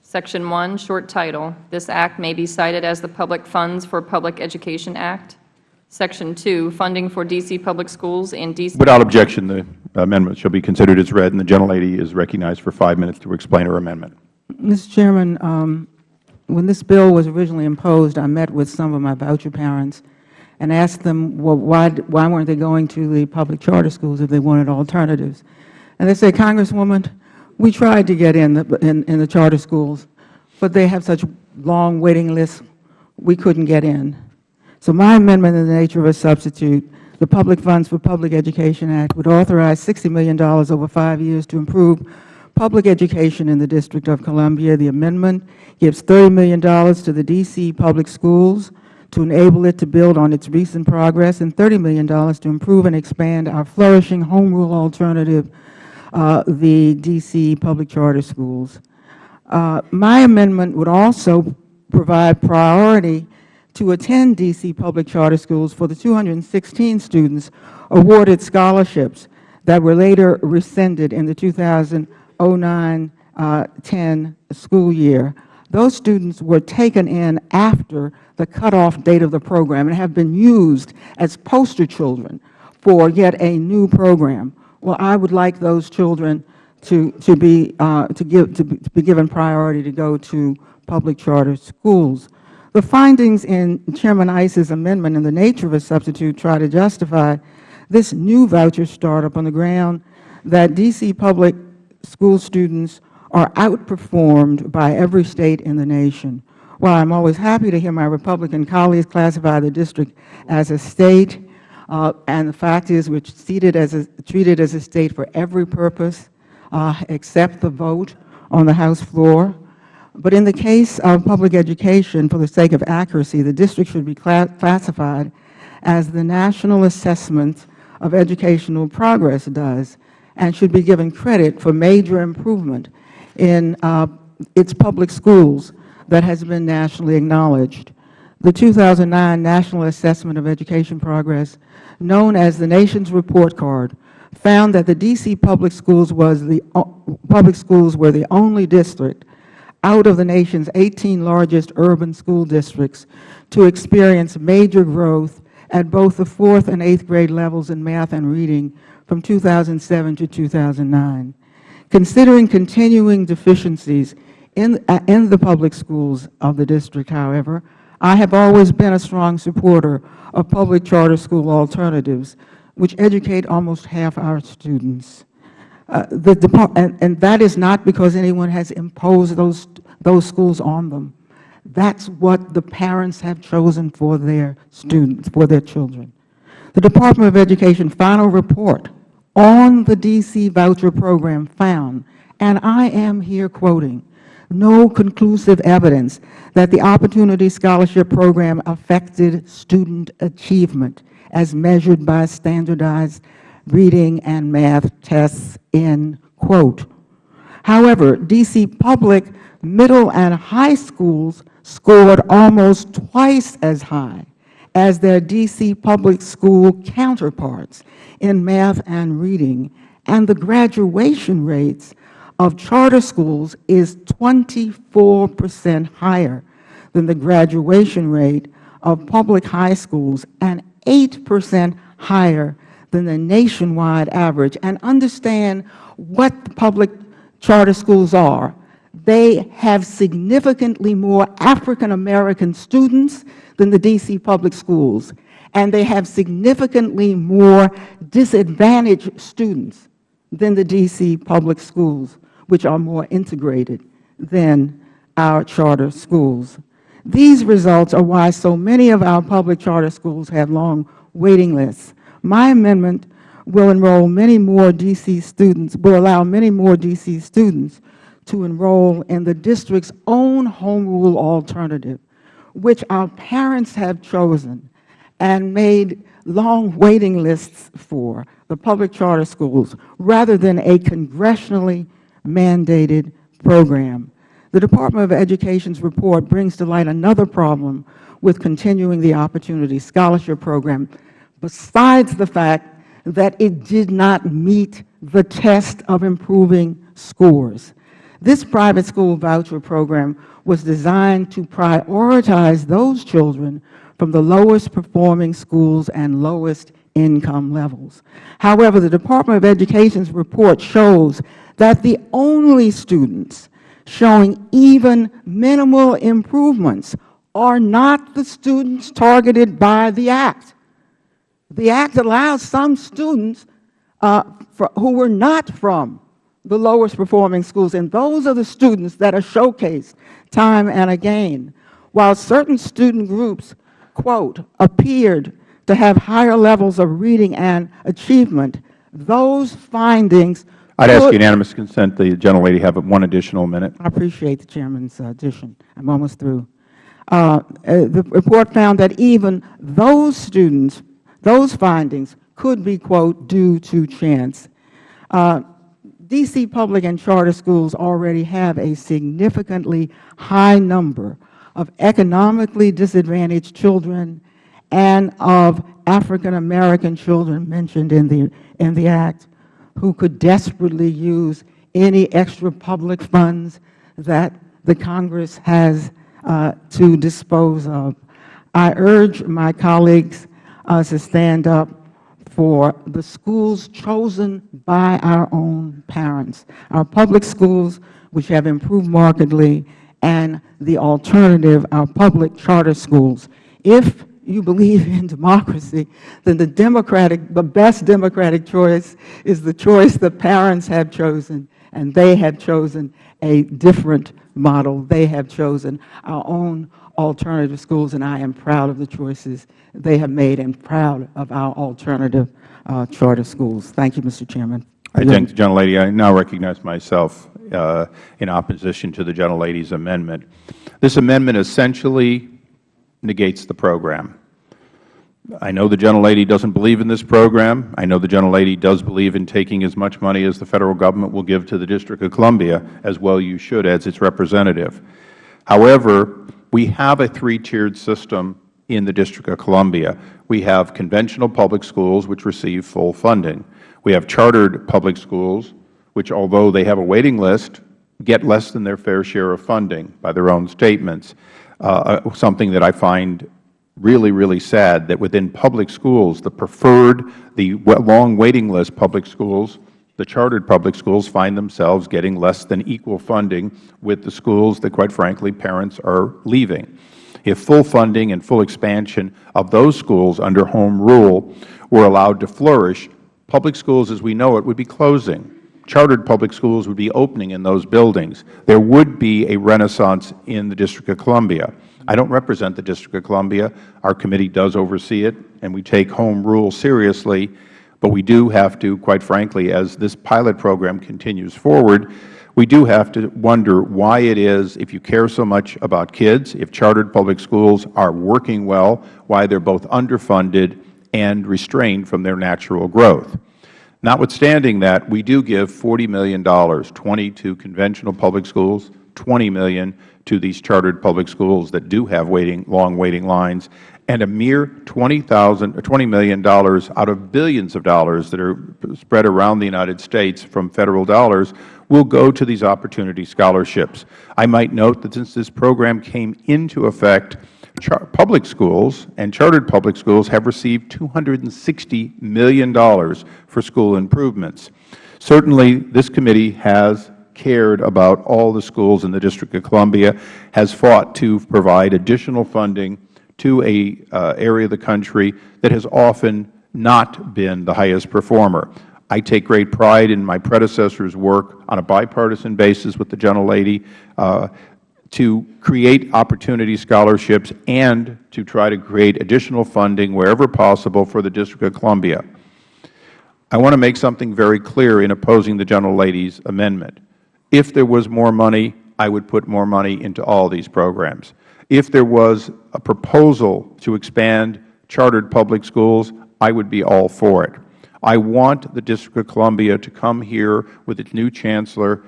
S3: Section 1, short title, this act may be cited as the Public Funds for Public Education Act. Section 2, funding for D.C. public schools and D.C.
S1: Without objection, the amendment shall be considered as read, and the gentlelady is recognized for five minutes to explain her amendment.
S6: Mr. Chairman, um, when this bill was originally imposed, I met with some of my voucher parents and asked them, well, why, why weren't they going to the public charter schools if they wanted alternatives? And they said, Congresswoman, we tried to get in the, in, in the charter schools, but they have such long waiting lists, we couldn't get in. So my amendment in the nature of a substitute, the Public Funds for Public Education Act would authorize $60 million over five years to improve public education in the District of Columbia. The amendment gives $30 million to the D.C. public schools to enable it to build on its recent progress and $30 million to improve and expand our flourishing home rule alternative uh, the D.C. public charter schools. Uh, my amendment would also provide priority to attend D.C. public charter schools for the 216 students awarded scholarships that were later rescinded in the 2009-10 uh, school year. Those students were taken in after the cutoff date of the program and have been used as poster children for yet a new program. Well, I would like those children to, to, be, uh, to, give, to be given priority to go to public charter schools. The findings in Chairman Issa's amendment and the nature of a substitute try to justify this new voucher startup on the ground that D.C. public school students are outperformed by every State in the nation. While I am always happy to hear my Republican colleagues classify the district as a State, uh, and the fact is we are treated as a, treated as a State for every purpose uh, except the vote on the House floor, but in the case of public education, for the sake of accuracy, the district should be classified as the National Assessment of Educational Progress does and should be given credit for major improvement in uh, its public schools that has been nationally acknowledged. The 2009 National Assessment of Education Progress, known as the nation's report card, found that the D.C. public schools was the uh, public schools were the only district out of the nation's 18 largest urban school districts to experience major growth at both the fourth and eighth grade levels in math and reading from 2007 to 2009. Considering continuing deficiencies in, uh, in the public schools of the district, however, I have always been a strong supporter of public charter school alternatives, which educate almost half our students. Uh, the and, and that is not because anyone has imposed those, those schools on them. That's what the parents have chosen for their students, for their children. The Department of Education final report on the D.C. voucher program found, and I am here quoting, no conclusive evidence that the Opportunity Scholarship Program affected student achievement as measured by standardized reading and math tests, end quote. However, D.C. public middle and high schools scored almost twice as high as their D.C. public school counterparts in math and reading, and the graduation rates of charter schools is 24 percent higher than the graduation rate of public high schools and 8 percent higher than the nationwide average. And understand what the public charter schools are. They have significantly more African American students than the D.C. public schools, and they have significantly more disadvantaged students than the D.C. public schools, which are more integrated than our charter schools. These results are why so many of our public charter schools have long waiting lists. My amendment will enroll many more D.C. students, will allow many more D.C. students to enroll in the district's own home rule alternative, which our parents have chosen and made long waiting lists for, the public charter schools, rather than a congressionally mandated program. The Department of Education's report brings to light another problem with continuing the Opportunity Scholarship Program besides the fact that it did not meet the test of improving scores. This private school voucher program was designed to prioritize those children from the lowest performing schools and lowest income levels. However, the Department of Education's report shows that the only students showing even minimal improvements are not the students targeted by the Act. The Act allows some students uh, for, who were not from the lowest performing schools, and those are the students that are showcased time and again. While certain student groups, quote, appeared to have higher levels of reading and achievement, those findings
S1: I'd ask unanimous consent the gentlelady have one additional minute.
S6: I appreciate the Chairman's addition. I'm almost through. Uh, uh, the report found that even those students those findings could be, quote, due to chance. Uh, D.C. public and charter schools already have a significantly high number of economically disadvantaged children and of African American children mentioned in the, in the Act who could desperately use any extra public funds that the Congress has uh, to dispose of. I urge my colleagues uh, to stand up for the schools chosen by our own parents, our public schools, which have improved markedly, and the alternative, our public charter schools. If you believe in democracy, then the democratic, the best democratic choice is the choice the parents have chosen, and they have chosen a different model. They have chosen our own alternative schools, and I am proud of the choices they have made and proud of our alternative uh, charter schools. Thank you, Mr. Chairman.
S1: I thank the gentlelady. I now recognize myself uh, in opposition to the gentlelady's amendment. This amendment essentially negates the program. I know the gentlelady doesn't believe in this program. I know the gentlelady does believe in taking as much money as the Federal Government will give to the District of Columbia, as well you should as its representative. However, we have a three-tiered system in the District of Columbia. We have conventional public schools, which receive full funding. We have chartered public schools, which, although they have a waiting list, get less than their fair share of funding by their own statements, uh, uh something that I find really, really sad that within public schools, the preferred, the long waiting list public schools, the chartered public schools find themselves getting less than equal funding with the schools that, quite frankly, parents are leaving. If full funding and full expansion of those schools under home rule were allowed to flourish, public schools as we know it would be closing. Chartered public schools would be opening in those buildings. There would be a renaissance in the District of Columbia. I don't represent the District of Columbia. Our committee does oversee it, and we take home rule seriously. But we do have to, quite frankly, as this pilot program continues forward, we do have to wonder why it is, if you care so much about kids, if chartered public schools are working well, why they are both underfunded and restrained from their natural growth. Notwithstanding that, we do give $40 million, 20 to conventional public schools, 20 million to these chartered public schools that do have waiting, long waiting lines, and a mere 20,000 or $20 million out of billions of dollars that are spread around the United States from Federal dollars will go to these opportunity scholarships. I might note that since this program came into effect, public schools and chartered public schools have received $260 million for school improvements. Certainly, this committee has cared about all the schools in the District of Columbia, has fought to provide additional funding to a uh, area of the country that has often not been the highest performer. I take great pride in my predecessor's work on a bipartisan basis with the gentlelady uh, to create opportunity scholarships and to try to create additional funding wherever possible for the District of Columbia. I want to make something very clear in opposing the gentlelady's amendment. If there was more money, I would put more money into all these programs. If there was a proposal to expand chartered public schools, I would be all for it. I want the District of Columbia to come here with its new chancellor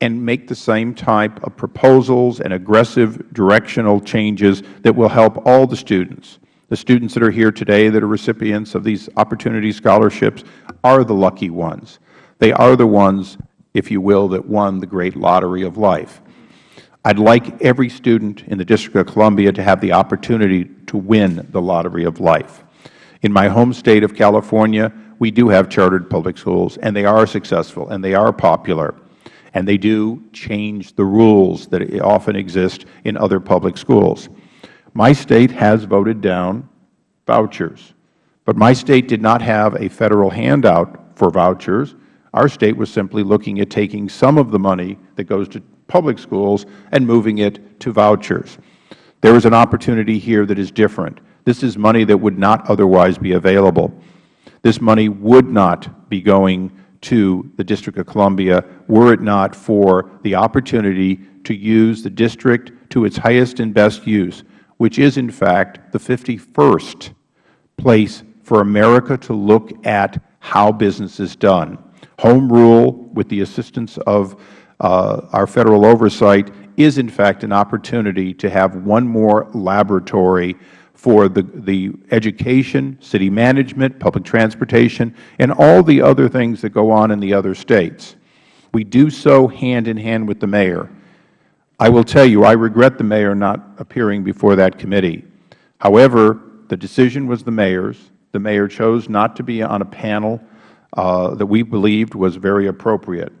S1: and make the same type of proposals and aggressive directional changes that will help all the students. The students that are here today that are recipients of these opportunity scholarships are the lucky ones. They are the ones if you will, that won the great lottery of life. I would like every student in the District of Columbia to have the opportunity to win the lottery of life. In my home state of California, we do have chartered public schools, and they are successful, and they are popular, and they do change the rules that often exist in other public schools. My state has voted down vouchers, but my state did not have a Federal handout for vouchers. Our State was simply looking at taking some of the money that goes to public schools and moving it to vouchers. There is an opportunity here that is different. This is money that would not otherwise be available. This money would not be going to the District of Columbia were it not for the opportunity to use the district to its highest and best use, which is, in fact, the 51st place for America to look at how business is done. Home rule, with the assistance of our Federal oversight, is in fact an opportunity to have one more laboratory for the, the education, city management, public transportation, and all the other things that go on in the other states. We do so hand in hand with the Mayor. I will tell you, I regret the Mayor not appearing before that committee. However, the decision was the Mayor's. The Mayor chose not to be on a panel uh, that we believed was very appropriate.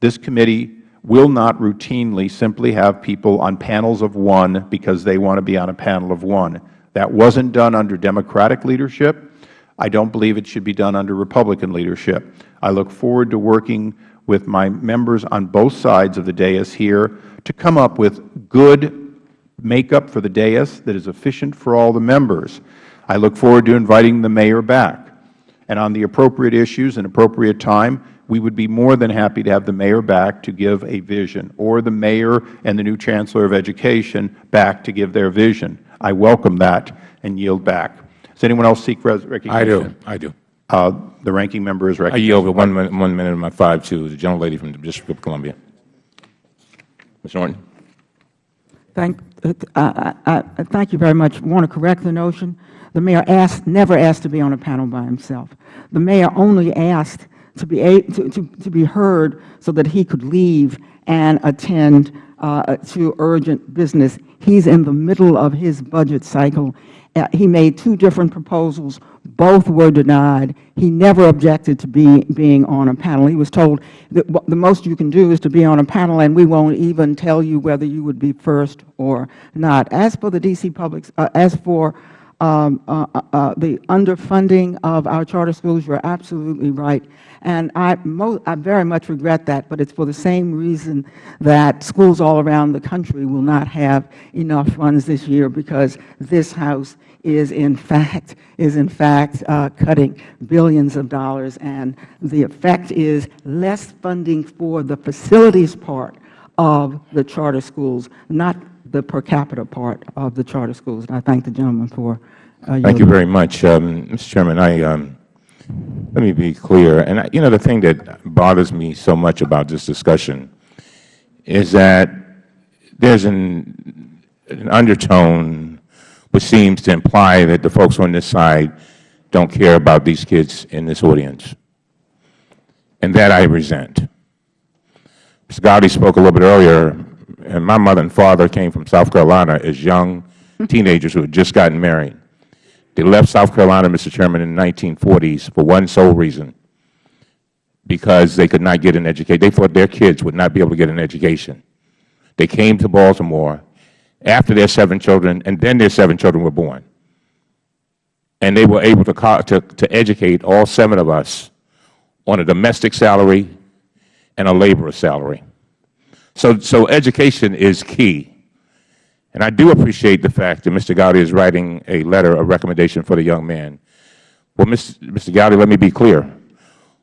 S1: This committee will not routinely simply have people on panels of one because they want to be on a panel of one. That wasn't done under Democratic leadership. I don't believe it should be done under Republican leadership. I look forward to working with my members on both sides of the dais here to come up with good makeup for the dais that is efficient for all the members. I look forward to inviting the Mayor back. And on the appropriate issues and appropriate time, we would be more than happy to have the Mayor back to give a vision, or the Mayor and the new Chancellor of Education back to give their vision. I welcome that and yield back. Does anyone else seek recognition?
S2: I do. I do.
S1: Uh, the ranking member is recognized.
S2: I
S1: recognized.
S2: yield one minute, one minute of my five to the gentlelady from the District of Columbia. Ms. Norton.
S6: Thank, uh, I, I, I thank you very much. I want to correct the notion. The mayor asked, never asked to be on a panel by himself. The mayor only asked to be, a, to, to, to be heard so that he could leave and attend uh, to urgent business. He's in the middle of his budget cycle. Uh, he made two different proposals. Both were denied. He never objected to be, being on a panel. He was told that the most you can do is to be on a panel, and we won't even tell you whether you would be first or not. As for the D.C. Public, uh, as for um, uh, uh, uh, the underfunding of our charter schools, you are absolutely right. And I, I very much regret that, but it's for the same reason that schools all around the country will not have enough funds this year because this House is in fact, is in fact uh, cutting billions of dollars. And the effect is less funding for the facilities part of the charter schools, not the per capita part of the charter schools. And I thank the gentleman for uh,
S2: Thank you very much. Um, Mr. Chairman, I, um, let me be clear. And, I, you know, the thing that bothers me so much about this discussion is that there's an, an undertone which seems to imply that the folks on this side don't care about these kids in this audience. And that I resent. Mr. Gowdy spoke a little bit earlier, and my mother and father came from South Carolina as young teenagers who had just gotten married. They left South Carolina, Mr. Chairman, in the 1940s for one sole reason, because they could not get an education. They thought their kids would not be able to get an education. They came to Baltimore after their seven children, and then their seven children were born. And they were able to, to, to educate all seven of us on a domestic salary and a laborer salary. So, so education is key. And I do appreciate the fact that Mr. Gowdy is writing a letter, a recommendation for the young man. Well, Mr. Gowdy, let me be clear.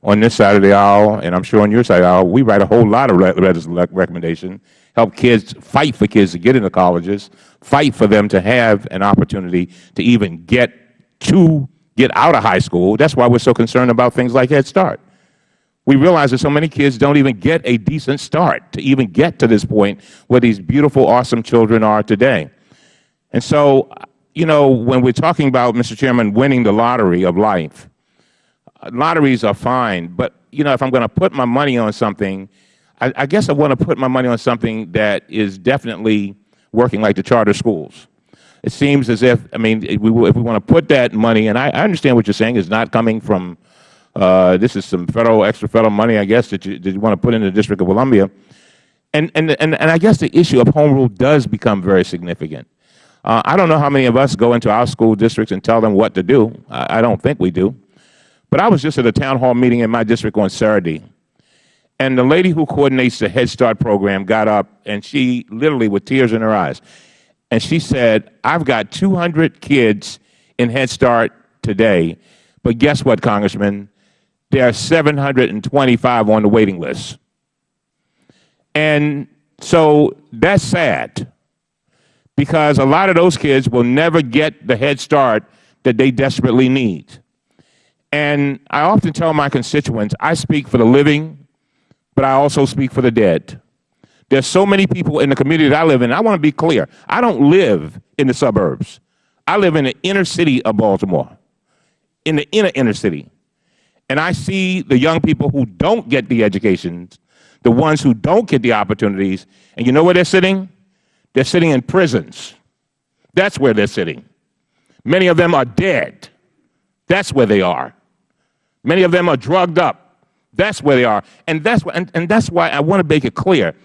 S2: On this side of the aisle, and I'm sure on your side of the aisle, we write a whole lot of of recommendation, help kids, fight for kids to get into colleges, fight for them to have an opportunity to even get to, get out of high school. That's why we're so concerned about things like Head Start. We realize that so many kids don't even get a decent start to even get to this point where these beautiful, awesome children are today. And so, you know, when we're talking about, Mr. Chairman, winning the lottery of life, lotteries are fine, but, you know, if I'm going to put my money on something, I, I guess I want to put my money on something that is definitely working like the charter schools. It seems as if, I mean, if we, we want to put that money, and I, I understand what you're saying is not coming from this is some federal, extra federal money, I guess, that you, that you want to put in the District of Columbia. And, and, and, and I guess the issue of home rule does become very significant. Uh, I don't know how many of us go into our school districts and tell them what to do. I, I don't think we do. But I was just at a town hall meeting in my district on Saturday, and the lady who coordinates the Head Start program got up, and she literally, with tears in her eyes, and she said, I've got 200 kids in Head Start today, but guess what, Congressman? There are 725 on the waiting list. And so that's sad because a lot of those kids will never get the Head Start that they desperately need. And I often tell my constituents, I speak for the living, but I also speak for the dead. There's so many people in the community that I live in. I want to be clear. I don't live in the suburbs. I live in the inner city of Baltimore, in the inner inner city. And I see the young people who don't get the educations, the ones who don't get the opportunities, and you know where they're sitting? They're sitting in prisons. That's where they're sitting. Many of them are dead. That's where they are. Many of them are drugged up. That's where they are. And that's, why, and, and that's why I want to make it clear.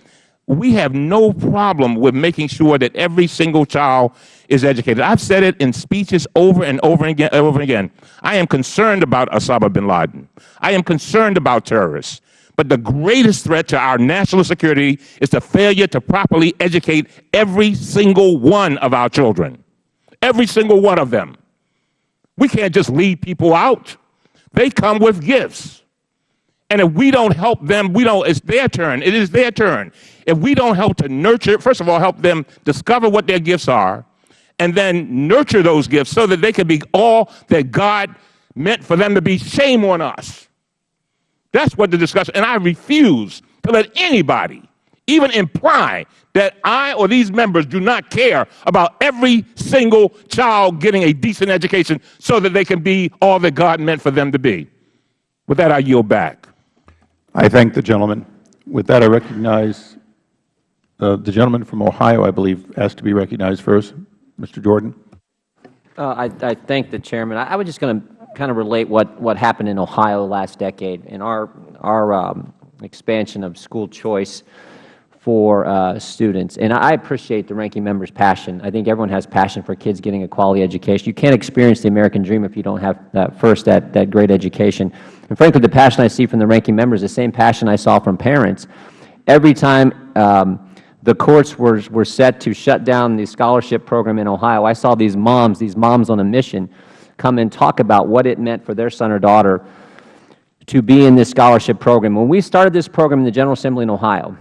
S2: We have no problem with making sure that every single child is educated. I've said it in speeches over and over and again, over and again. I am concerned about Osama bin Laden. I am concerned about terrorists. But the greatest threat to our national security is the failure to properly educate every single one of our children. Every single one of them. We can't just leave people out. They come with gifts. And if we don't help them, we don't, it's their turn. It is their turn. If we don't help to nurture, first of all, help them discover what their gifts are, and then nurture those gifts so that they can be all that God meant for them to be, shame on us. That's what the discussion, and I refuse to let anybody even imply that I or these members do not care about every single child getting a decent education so that they can be all that God meant for them to be. With that, I yield back.
S1: I thank the gentleman. With that, I recognize uh, the gentleman from Ohio, I believe, asked to be recognized first. Mr. Jordan.
S9: Uh, I, I thank the Chairman. I, I was just going to kind of relate what, what happened in Ohio last decade and our, our um, expansion of school choice for uh, students. And I appreciate the ranking member's passion. I think everyone has passion for kids getting a quality education. You can't experience the American dream if you don't have that first that, that great education. And frankly, the passion I see from the ranking member is the same passion I saw from parents. Every time um, the courts were, were set to shut down the scholarship program in Ohio, I saw these moms, these moms on a mission, come and talk about what it meant for their son or daughter to be in this scholarship program. When we started this program in the General Assembly in Ohio,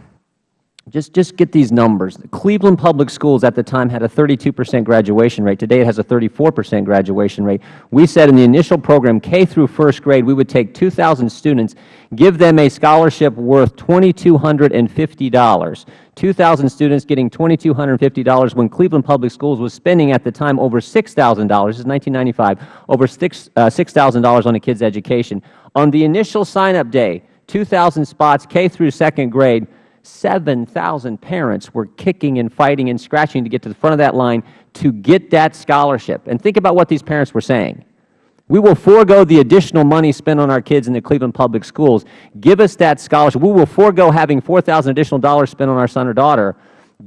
S9: just, just get these numbers. Cleveland Public Schools at the time had a 32 percent graduation rate. Today it has a 34 percent graduation rate. We said in the initial program, K through first grade, we would take 2,000 students, give them a scholarship worth $2,250. 2,000 students getting $2,250 when Cleveland Public Schools was spending at the time over $6,000, this is 1995, over $6,000 uh, on a kid's education. On the initial sign-up day, 2,000 spots, K through second grade, 7,000 parents were kicking and fighting and scratching to get to the front of that line to get that scholarship. And think about what these parents were saying. We will forego the additional money spent on our kids in the Cleveland Public Schools. Give us that scholarship. We will forego having 4000 additional dollars spent on our son or daughter.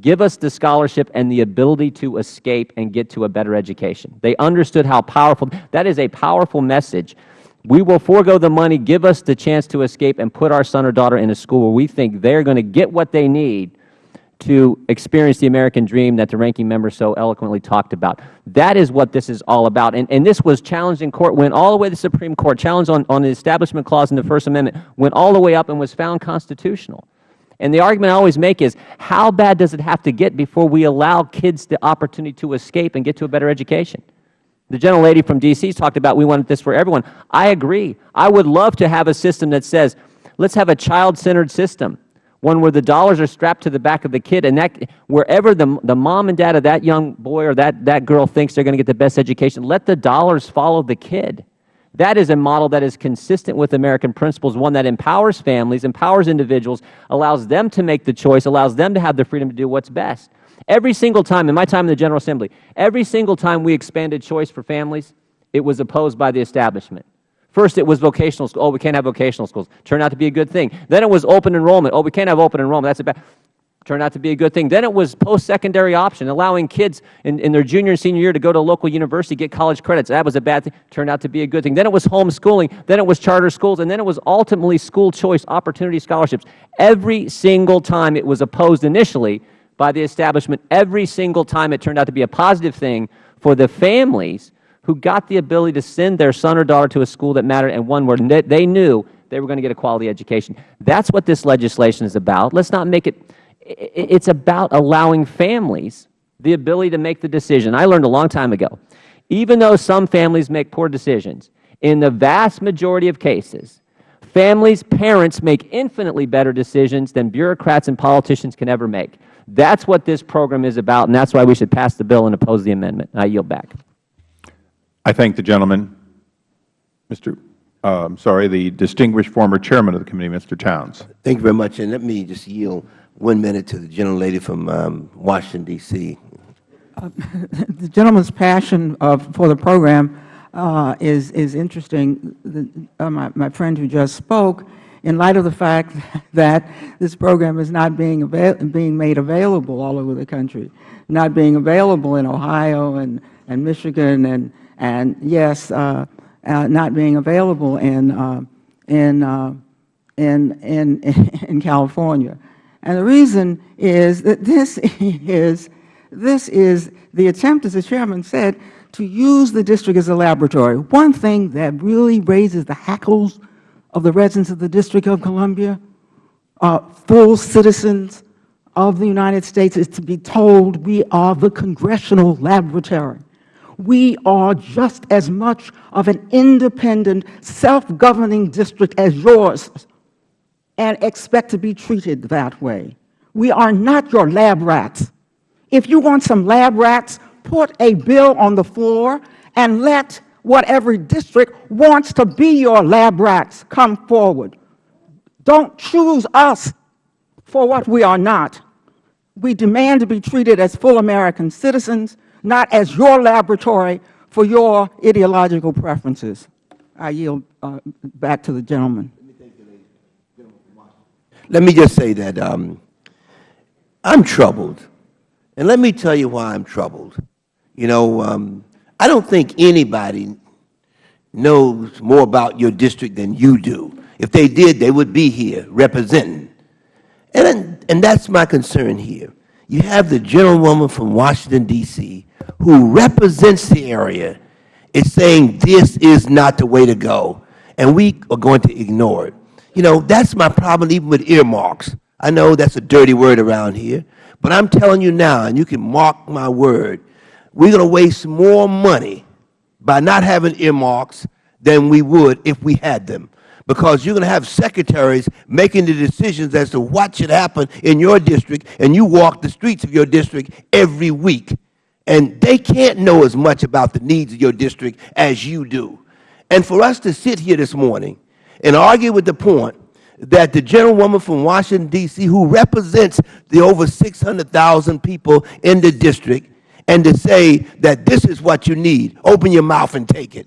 S9: Give us the scholarship and the ability to escape and get to a better education. They understood how powerful, that is a powerful message we will forego the money, give us the chance to escape, and put our son or daughter in a school where we think they are going to get what they need to experience the American dream that the ranking member so eloquently talked about. That is what this is all about. And, and this was challenged in court, went all the way to the Supreme Court, challenged on, on the Establishment Clause in the First Amendment, went all the way up and was found constitutional. And the argument I always make is, how bad does it have to get before we allow kids the opportunity to escape and get to a better education? The gentlelady from D.C. talked about we want this for everyone. I agree. I would love to have a system that says, let's have a child-centered system, one where the dollars are strapped to the back of the kid, and that wherever the, the mom and dad of that young boy or that, that girl thinks they're going to get the best education, let the dollars follow the kid. That is a model that is consistent with American principles, one that empowers families, empowers individuals, allows them to make the choice, allows them to have the freedom to do what's best. Every single time, in my time in the General Assembly, every single time we expanded choice for families, it was opposed by the establishment. First, it was vocational school. Oh, we can't have vocational schools. Turned out to be a good thing. Then it was open enrollment. Oh, we can't have open enrollment. That's a bad. Turned out to be a good thing. Then it was post-secondary option, allowing kids in, in their junior and senior year to go to a local university, get college credits. That was a bad thing. Turned out to be a good thing. Then it was homeschooling. Then it was charter schools. And then it was ultimately school choice opportunity scholarships. Every single time it was opposed initially, by the establishment every single time it turned out to be a positive thing for the families who got the ability to send their son or daughter to a school that mattered and one where they knew they were going to get a quality education. That's what this legislation is about. Let's not make it, it's about allowing families the ability to make the decision. I learned a long time ago, even though some families make poor decisions, in the vast majority of cases, Families, parents make infinitely better decisions than bureaucrats and politicians can ever make. That's what this program is about, and that's why we should pass the bill and oppose the amendment. I yield back.
S1: I thank the gentleman, Mr. Uh, I'm sorry, the distinguished former chairman of the committee, Mr. Towns.
S8: Thank you very much. And let me just yield one minute to the gentlelady from um, Washington, D.C.
S6: the gentleman's passion of, for the program uh, is, is interesting. The, uh, my, my friend who just spoke, in light of the fact that this program is not being, being made available all over the country, not being available in Ohio and, and Michigan, and, and yes, uh, uh, not being available in, uh, in, uh, in, in, in California. And the reason is that this is, this is the attempt, as the Chairman said, to use the district as a laboratory. One thing that really raises the hackles of the residents of the District of Columbia, uh, full citizens of the United States, is to be told we are the congressional laboratory. We are just as much of an independent, self-governing district as yours and expect to be treated that way. We are not your lab rats. If you want some lab rats, put a bill on the floor and let whatever district wants to be your lab rats come forward. Don't choose us for what we are not. We demand to be treated as full American citizens, not as your laboratory for your ideological preferences. I yield uh, back to the gentleman.
S8: Let me just say that um, I'm troubled. And let me tell you why I'm troubled. You know, um, I don't think anybody knows more about your district than you do. If they did, they would be here representing. And, and that's my concern here. You have the gentlewoman from Washington, D.C., who represents the area, is saying this is not the way to go, and we are going to ignore it. You know, that's my problem even with earmarks. I know that's a dirty word around here, but I'm telling you now, and you can mark my word, we're going to waste more money by not having earmarks than we would if we had them. Because you're going to have secretaries making the decisions as to what should happen in your district, and you walk the streets of your district every week. And they can't know as much about the needs of your district as you do. And for us to sit here this morning and argue with the point that the gentlewoman from Washington, D.C., who represents the over 600,000 people in the district, and to say that this is what you need, open your mouth and take it,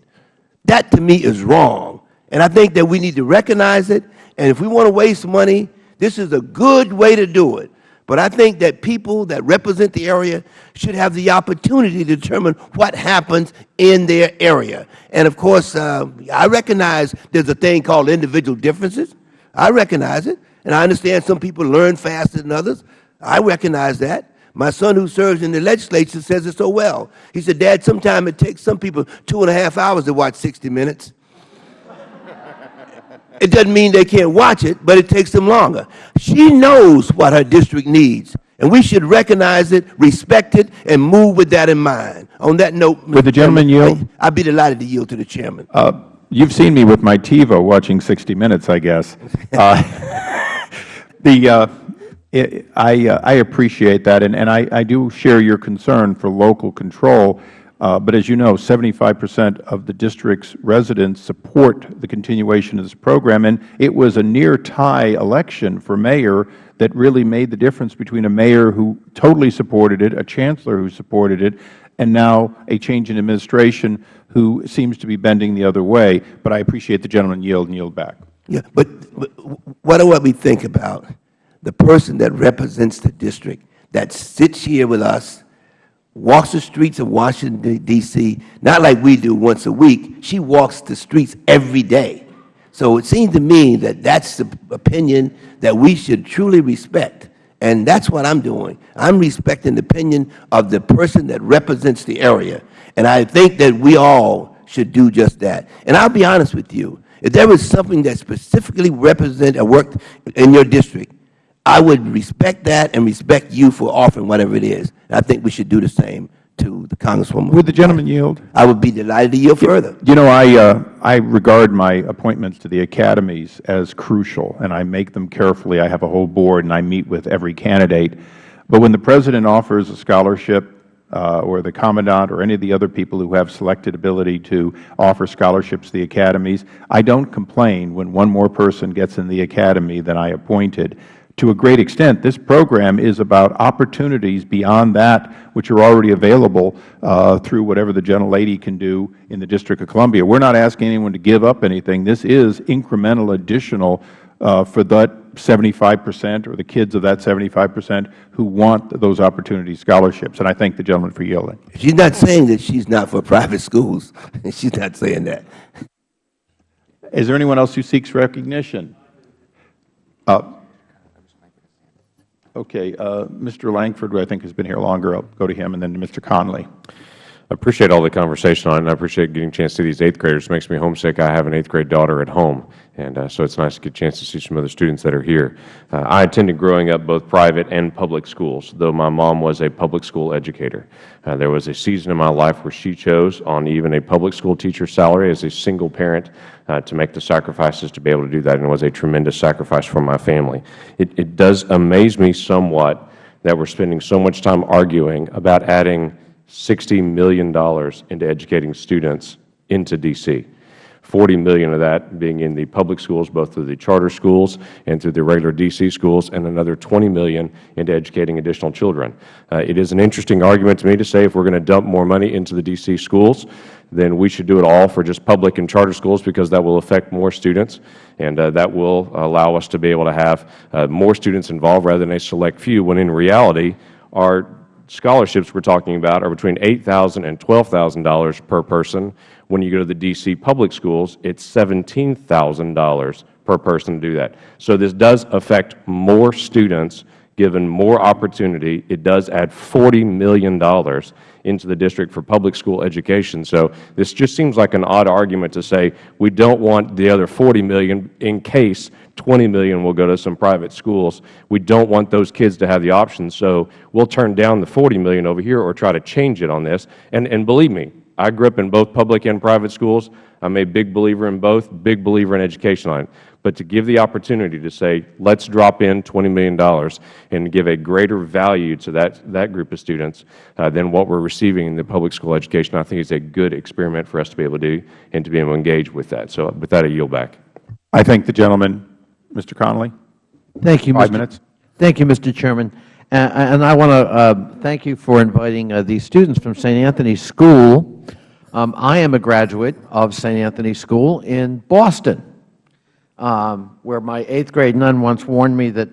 S8: that to me is wrong. And I think that we need to recognize it, and if we want to waste money, this is a good way to do it. But I think that people that represent the area should have the opportunity to determine what happens in their area. And of course, uh, I recognize there's a thing called individual differences. I recognize it. And I understand some people learn faster than others. I recognize that. My son who serves in the legislature says it so well. He said, Dad, sometimes it takes some people two and a half hours to watch 60 Minutes. It doesn't mean they can't watch it, but it takes them longer. She knows what her district needs, and we should recognize it, respect it, and move with that in mind. On that note,
S1: Would the gentleman yield?
S8: I, would be delighted to yield to the Chairman.
S1: Uh, you've seen me with my TiVo watching 60 Minutes, I guess. Uh, the, uh, I, uh, I appreciate that, and, and I, I do share your concern for local control. Uh, but as you know, 75 percent of the district's residents support the continuation of this program, and it was a near tie election for mayor that really made the difference between a mayor who totally supported it, a chancellor who supported it, and now a change in administration who seems to be bending the other way. But I appreciate the gentleman yield and yield back.
S8: Yeah, but, but what do we think about the person that represents the district that sits here with us walks the streets of Washington, D.C., not like we do once a week. She walks the streets every day. So it seems to me that that's the opinion that we should truly respect. And that's what I'm doing. I'm respecting the opinion of the person that represents the area. And I think that we all should do just that. And I'll be honest with you. If there was something that specifically represent or worked in your district, I would respect that and respect you for offering whatever it is. I think we should do the same to the Congresswoman.
S1: Would the gentleman yield?
S8: I would be delighted to yield further.
S1: You know, I, uh, I regard my appointments to the academies as crucial, and I make them carefully. I have a whole board, and I meet with every candidate. But when the President offers a scholarship, uh, or the Commandant, or any of the other people who have selected ability to offer scholarships to the academies, I don't complain when one more person gets in the academy than I appointed to a great extent, this program is about opportunities beyond that which are already available uh, through whatever the gentlelady can do in the District of Columbia. We are not asking anyone to give up anything. This is incremental additional uh, for that 75 percent or the kids of that 75 percent who want those opportunity scholarships. And I thank the gentleman for yielding.
S8: She's not saying that she's not for private schools. she's not saying that.
S1: Is there anyone else who seeks recognition? Uh, Okay, uh, Mr. Lankford, who I think has been here longer, I'll go to him, and then to Mr.
S4: Connolly. Appreciate all the conversation on it, and I appreciate getting a chance to see these eighth graders. It makes me homesick. I have an eighth grade daughter at home, and uh, so it's nice to get a chance to see some other students that are here. Uh, I attended growing up both private and public schools, though my mom was a public school educator. Uh, there was a season in my life where she chose, on even a public school teacher's salary as a single parent, uh, to make the sacrifices to be able to do that, and it was a tremendous sacrifice for my family. It, it does amaze me somewhat that we're spending so much time arguing about adding $60 million into educating students into D.C. 40 million of that being in the public schools, both through the charter schools and through the regular D.C. schools, and another 20 million into educating additional children. Uh, it is an interesting argument to me to say if we are going to dump more money into the D.C. schools, then we should do it all for just public and charter schools because that will affect more students, and uh, that will allow us to be able to have uh, more students involved rather than a select few, when in reality our scholarships we are talking about are between $8,000 and $12,000 per person. When you go to the D.C. public schools, it is $17,000 per person to do that. So this does affect more students given more opportunity. It does add $40 million into the district for public school education. So this just seems like an odd argument to say we don't want the other 40 million in case 20 million will go to some private schools. We don't want those kids to have the option. So we'll turn down the 40 million over here or try to change it on this. And, and believe me, I grew up in both public and private schools. I'm a big believer in both, big believer in education line. But to give the opportunity to say, let's drop in $20 million and give a greater value to that, that group of students uh, than what we're receiving in the public school education, I think is a good experiment for us to be able to do and to be able to engage with that. So with that, I yield back.
S1: I thank the gentleman. Mr. Connolly?
S5: Thank you,
S1: Five
S5: Mr.
S1: minutes.
S5: Thank you, Mr. Chairman. Uh, and I want to uh, thank you for inviting uh, these students from St. Anthony's School. Um, I am a graduate of St. Anthony's School in Boston, um, where my eighth grade nun once warned me that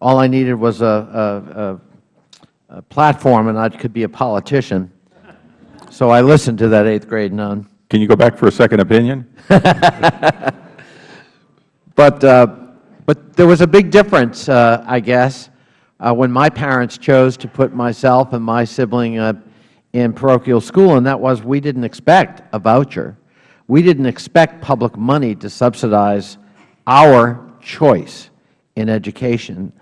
S5: all I needed was a, a, a platform and I could be a politician. So I listened to that eighth grade nun.
S1: Can you go back for a second opinion?
S5: but uh, but there was a big difference, uh, I guess, uh, when my parents chose to put myself and my sibling uh, in parochial school, and that was we didn't expect a voucher. We didn't expect public money to subsidize our choice in education.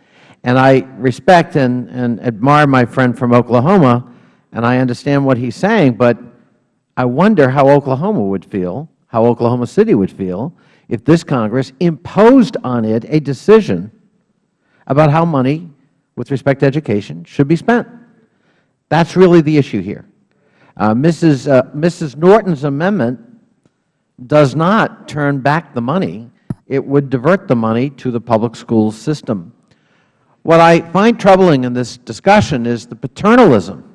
S5: And I respect and, and admire my friend from Oklahoma, and I understand what he's saying, but I wonder how Oklahoma would feel, how Oklahoma City would feel, if this Congress imposed on it a decision about how money with respect to education should be spent. That is really the issue here. Uh, Mrs. Uh, Mrs. Norton's amendment does not turn back the money. It would divert the money to the public school system. What I find troubling in this discussion is the paternalism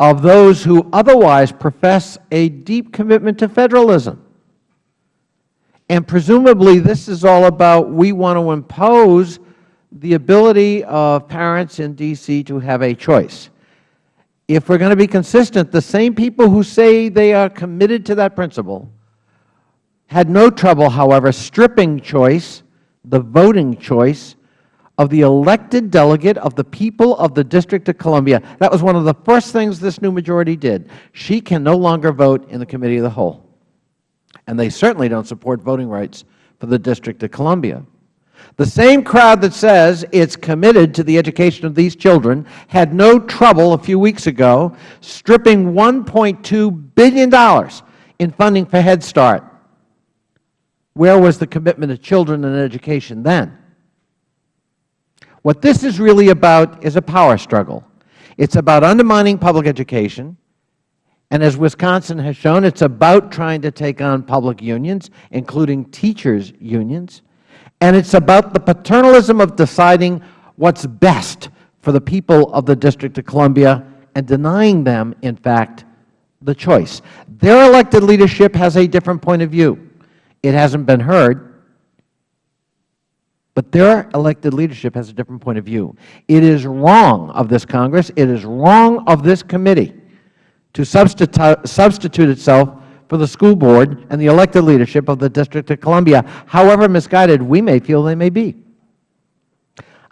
S5: of those who otherwise profess a deep commitment to federalism. And presumably this is all about we want to impose the ability of parents in D.C. to have a choice. If we are going to be consistent, the same people who say they are committed to that principle had no trouble, however, stripping choice, the voting choice, of the elected delegate of the people of the District of Columbia. That was one of the first things this new majority did. She can no longer vote in the Committee of the Whole and they certainly don't support voting rights for the District of Columbia. The same crowd that says it's committed to the education of these children had no trouble a few weeks ago stripping $1.2 billion in funding for Head Start. Where was the commitment to children and education then? What this is really about is a power struggle. It's about undermining public education, and as Wisconsin has shown, it's about trying to take on public unions, including teachers' unions, and it's about the paternalism of deciding what's best for the people of the District of Columbia and denying them, in fact, the choice. Their elected leadership has a different point of view. It hasn't been heard, but their elected leadership has a different point of view. It is wrong of this Congress, it is wrong of this committee to substitute, itself for the school board and the elected leadership of the District of Columbia, however misguided we may feel they may be.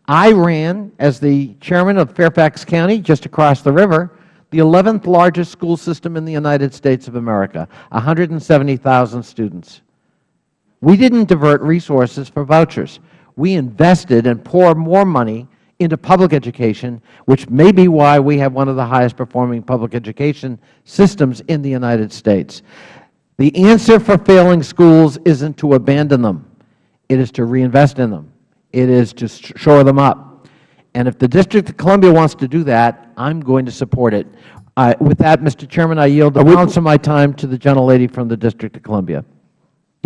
S5: I ran, as the chairman of Fairfax County, just across the river, the 11th largest school system in the United States of America, 170,000 students. We didn't divert resources for vouchers. We invested and poured more money into public education, which may be why we have one of the highest performing public education systems in the United States. The answer for failing schools isn't to abandon them. It is to reinvest in them. It is to shore them up. And if the District of Columbia wants to do that, I'm going to support it. Uh, with that, Mr. Chairman, I yield the balance of my time to the gentlelady from the District of Columbia.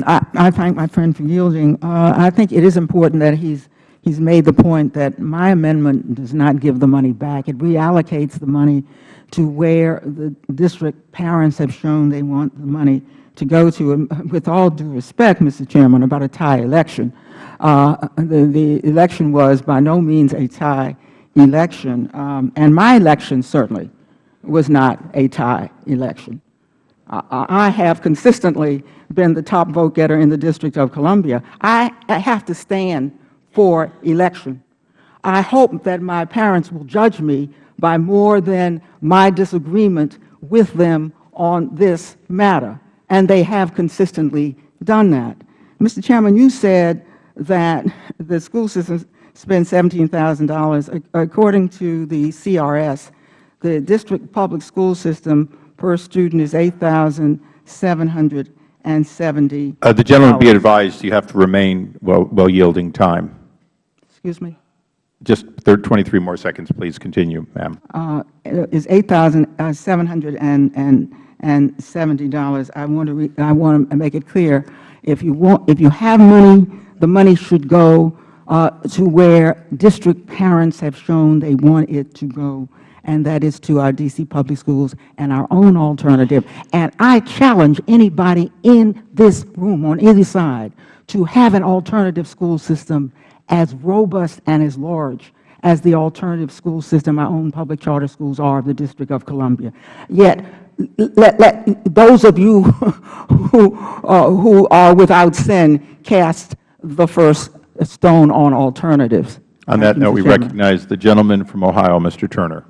S6: I, I thank my friend for yielding. Uh, I think it is important that he's he's made the point that my amendment does not give the money back. It reallocates the money to where the district parents have shown they want the money to go to. And with all due respect, Mr. Chairman, about a tie election, uh, the, the election was by no means a tie election. Um, and my election certainly was not a tie election. I have consistently been the top vote getter in the District of Columbia. I have to stand for election. I hope that my parents will judge me by more than my disagreement with them on this matter, and they have consistently done that. Mr. Chairman, you said that the school system spends $17,000. According to the CRS, the district public school system per student is $8,770.
S1: Uh, the gentleman be advised you have to remain while, while yielding time.
S6: Excuse me?
S1: Just 23 more seconds, please. Continue, ma'am.
S6: Uh, is $8,770. I want to I want to make it clear if you want if you have money, the money should go uh, to where district parents have shown they want it to go and that is to our D.C. public schools and our own alternative. And I challenge anybody in this room on either side to have an alternative school system as robust and as large as the alternative school system our own public charter schools are of the District of Columbia. Yet, let, let those of you who, uh, who are without sin cast the first stone on alternatives.
S1: On that note, we recognize the gentleman from Ohio, Mr. Turner.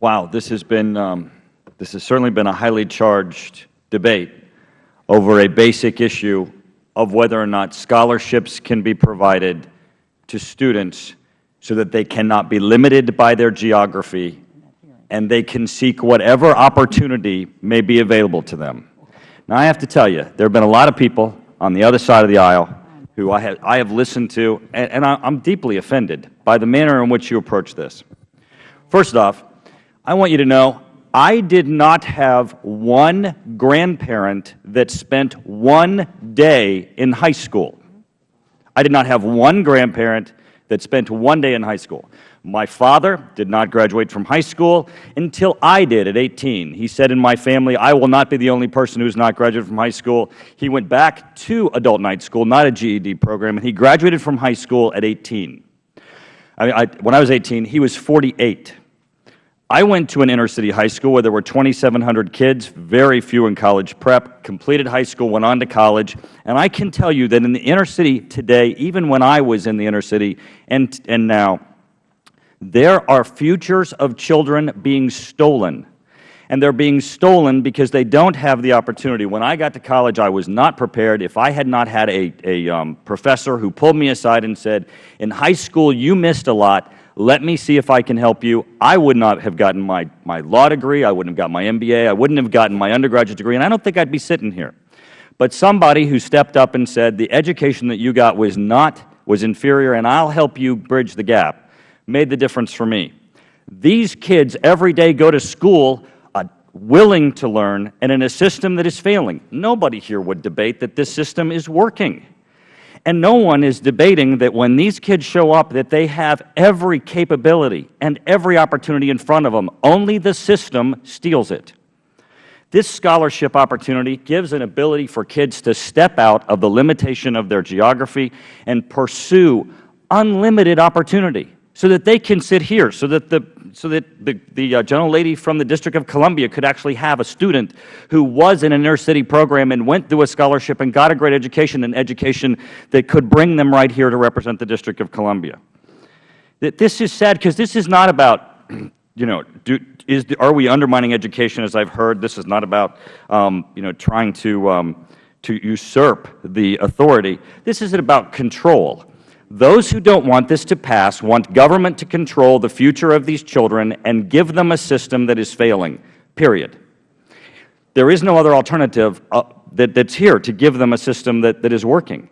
S10: Wow, this has been, um, this has certainly been a highly charged debate over a basic issue of whether or not scholarships can be provided to students so that they cannot be limited by their geography and they can seek whatever opportunity may be available to them. Now, I have to tell you, there have been a lot of people on the other side of the aisle who I have, I have listened to, and, and I, I'm deeply offended by the manner in which you approach this. First off, I want you to know I did not have one grandparent that spent one day in high school. I did not have one grandparent that spent one day in high school. My father did not graduate from high school until I did at 18. He said in my family, I will not be the only person who has not graduated from high school. He went back to adult night school, not a GED program, and he graduated from high school at 18. I mean, I, when I was 18, he was 48. I went to an inner city high school where there were 2,700 kids, very few in college prep, completed high school, went on to college, and I can tell you that in the inner city today, even when I was in the inner city and, and now, there are futures of children being stolen. and they are being stolen because they don't have the opportunity. When I got to college, I was not prepared. If I had not had a, a um, professor who pulled me aside and said, in high school you missed a lot, let me see if I can help you, I would not have gotten my, my law degree, I wouldn't have gotten my MBA, I wouldn't have gotten my undergraduate degree, and I don't think I would be sitting here. But somebody who stepped up and said, the education that you got was not, was inferior, and I will help you bridge the gap, made the difference for me. These kids every day go to school uh, willing to learn and in a system that is failing. Nobody here would debate that this system is working. And no one is debating that when these kids show up that they have every capability and every opportunity in front of them, only the system steals it. This scholarship opportunity gives an ability for kids to step out of the limitation of their geography and pursue unlimited opportunity so that they can sit here, so that the, so that the, the uh, gentle lady from the District of Columbia could actually have a student who was in an inner city program and went through a scholarship and got a great education, an education that could bring them right here to represent the District of Columbia. That This is sad because this is not about, you know, do, is, are we undermining education, as I have heard? This is not about um, you know, trying to, um, to usurp the authority. This is about control. Those who don't want this to pass want government to control the future of these children and give them a system that is failing, period. There is no other alternative uh, that, that's here to give them a system that, that is working.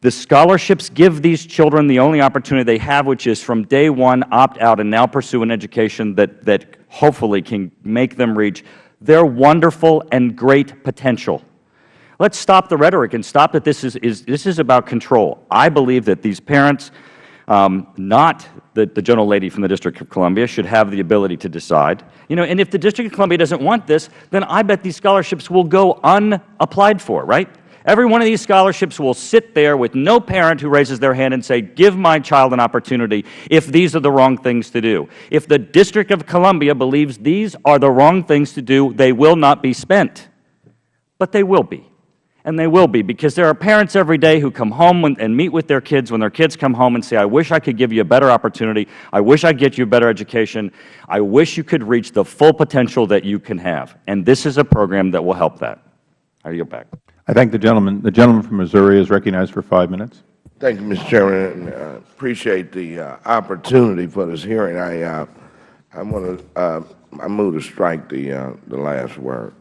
S10: The scholarships give these children the only opportunity they have, which is from day one opt out and now pursue an education that, that hopefully can make them reach their wonderful and great potential. Let's stop the rhetoric and stop that this is, is, this is about control. I believe that these parents, um, not the, the lady from the District of Columbia, should have the ability to decide. You know, and if the District of Columbia doesn't want this, then I bet these scholarships will go unapplied for, right? Every one of these scholarships will sit there with no parent who raises their hand and say, give my child an opportunity if these are the wrong things to do. If the District of Columbia believes these are the wrong things to do, they will not be spent. But they will be. And they will be, because there are parents every day who come home and meet with their kids when their kids come home and say, I wish I could give you a better opportunity. I wish I could get you a better education. I wish you could reach the full potential that you can have. And this is a program that will help that. I yield back.
S1: I thank the gentleman. The gentleman from Missouri is recognized for five minutes.
S11: Thank you, Mr. Chairman. I uh, appreciate the uh, opportunity for this hearing. I uh, I want to uh, I move to strike the uh, the last word.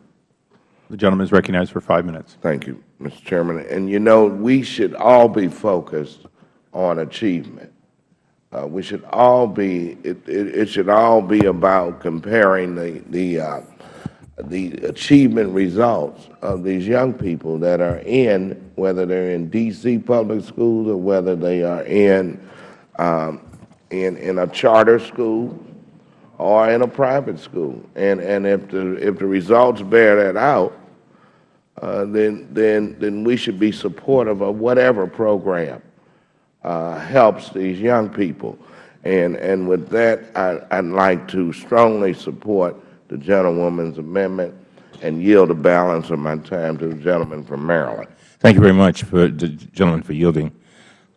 S1: The gentleman is recognized for five minutes.
S11: Thank you, Mr. Chairman. And you know, we should all be focused on achievement. Uh, we should all be. It, it, it, should all be about comparing the the the achievement results of these young people that are in, whether they're in D.C. public schools or whether they are in, um, in, in a charter school or in a private school. And, and if, the, if the results bear that out, uh, then, then, then we should be supportive of whatever program uh, helps these young people. And, and with that, I, I'd like to strongly support the gentlewoman's amendment and yield the balance of my time to the gentleman from Maryland.
S2: Thank you very much for the gentleman for yielding.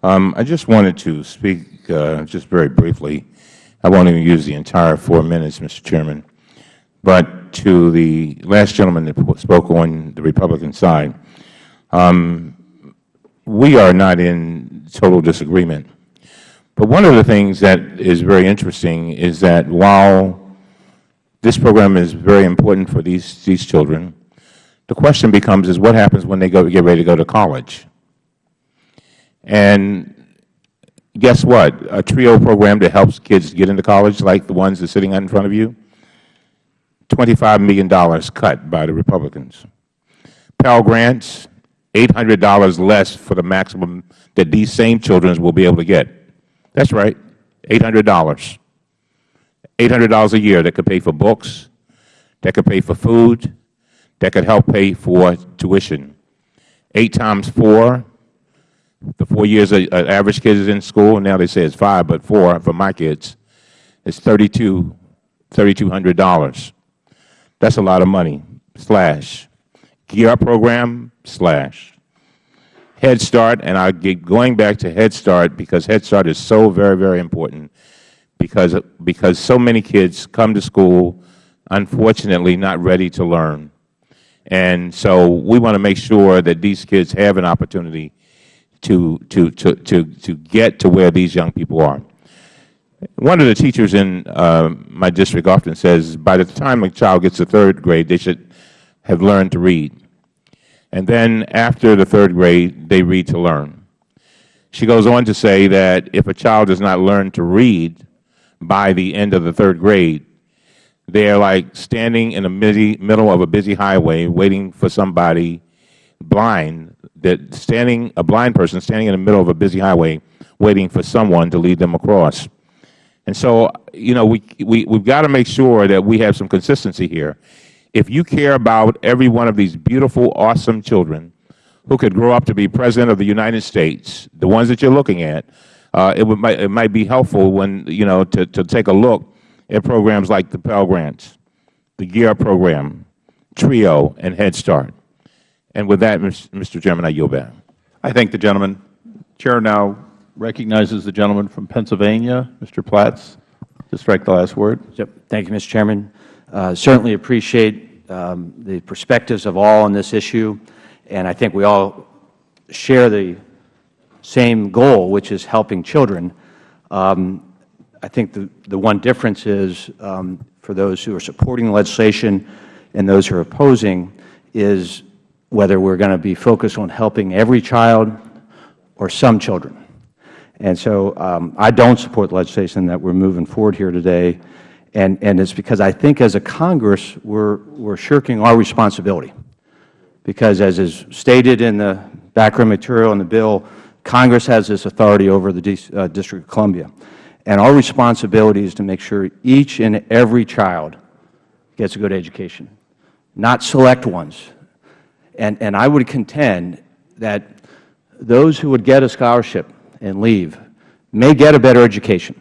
S2: Um, I just wanted to speak uh, just very briefly. I won't even use the entire four minutes, Mr. Chairman. But to the last gentleman that spoke on the Republican side, um, we are not in total disagreement. But one of the things that is very interesting is that while this program is very important for these, these children. The question becomes is what happens when they go, get ready to go to college? And guess what? A TRIO program that helps kids get into college, like the ones that are sitting in front of you, $25 million cut by the Republicans. Pell Grants, $800 less for the maximum that these same children will be able to get. That's right, $800. $800 a year that could pay for books, that could pay for food, that could help pay for tuition. Eight times four, the four years an uh, average kid is in school, now they say it's five, but four for my kids, it's $3,200. $3, That's a lot of money, slash. Gear program, slash. Head Start, and I get going back to Head Start because Head Start is so very, very important because, because so many kids come to school unfortunately, not ready to learn. And so we want to make sure that these kids have an opportunity to, to, to, to, to get to where these young people are. One of the teachers in uh, my district often says by the time a child gets to third grade, they should have learned to read. And then after the third grade, they read to learn. She goes on to say that if a child does not learn to read by the end of the third grade, they are like standing in the middle of a busy highway waiting for somebody blind, that standing, a blind person standing in the middle of a busy highway waiting for someone to lead them across. And so, you know, we, we, we've got to make sure that we have some consistency here. If you care about every one of these beautiful, awesome children who could grow up to be President of the United States, the ones that you're looking at, uh, it, would, might, it might be helpful when, you know, to, to take a look at programs like the Pell Grants, the GEAR program, TRIO, and Head Start. And with that, Mr. Chairman, I yield back.
S1: I thank the gentleman. Chair now recognizes the gentleman from Pennsylvania, Mr. Platts, to strike the last word.
S12: Yep. Thank you, Mr. Chairman. Uh, certainly appreciate um, the perspectives of all on this issue, and I think we all share the same goal, which is helping children. Um, I think the, the one difference is um, for those who are supporting legislation and those who are opposing is whether we are going to be focused on helping every child or some children. And so um, I don't support the legislation that we are moving forward here today, and, and it's because I think as a Congress we're, we're shirking our responsibility. Because as is stated in the background material in the bill, Congress has this authority over the D uh, District of Columbia. And our responsibility is to make sure each and every child gets a good education, not select ones. And, and I would contend that those who would get a scholarship and leave may get a better education.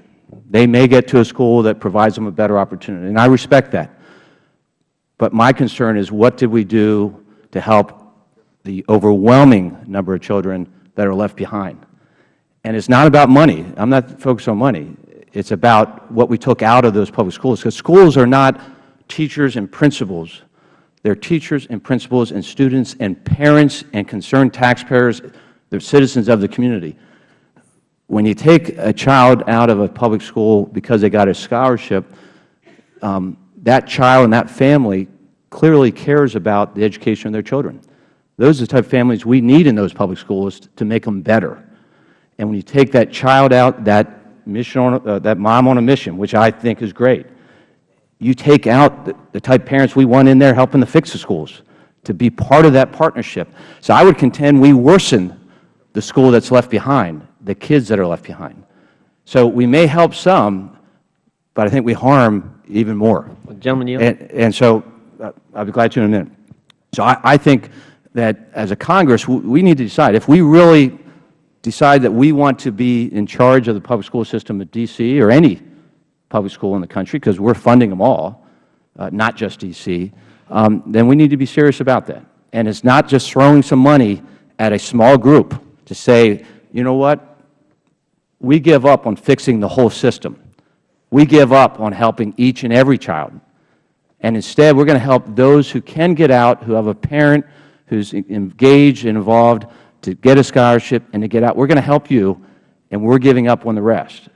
S12: They may get to a school that provides them a better opportunity, and I respect that. But my concern is what did we do to help the overwhelming number of children that are left behind? And it's not about money. I'm not focused on money. It's about what we took out of those public schools, because schools are not teachers and principals. They're teachers and principals and students and parents and concerned taxpayers. They're citizens of the community. When you take a child out of a public school because they got a scholarship, um, that child and that family clearly cares about the education of their children. Those are the type of families we need in those public schools to make them better. And when you take that child out, that, mission on, uh, that mom on a mission, which I think is great, you take out the, the type of parents we want in there helping to fix the schools, to be part of that partnership. So I would contend we worsen the school that's left behind, the kids that are left behind. So we may help some, but I think we harm even more.
S9: Gentleman, yield.
S12: And, and so uh, I'll be glad to in a minute. So I, I think that as a Congress, we need to decide if we really decide that we want to be in charge of the public school system at D.C. or any public school in the country, because we are funding them all, uh, not just D.C., um, then we need to be serious about that. And it's not just throwing some money at a small group to say, you know what, we give up on fixing the whole system. We give up on helping each and every child. And instead, we are going to help those who can get out, who have a parent who is engaged and involved, to get a scholarship and to get out. We are going to help you, and we are giving up on the rest.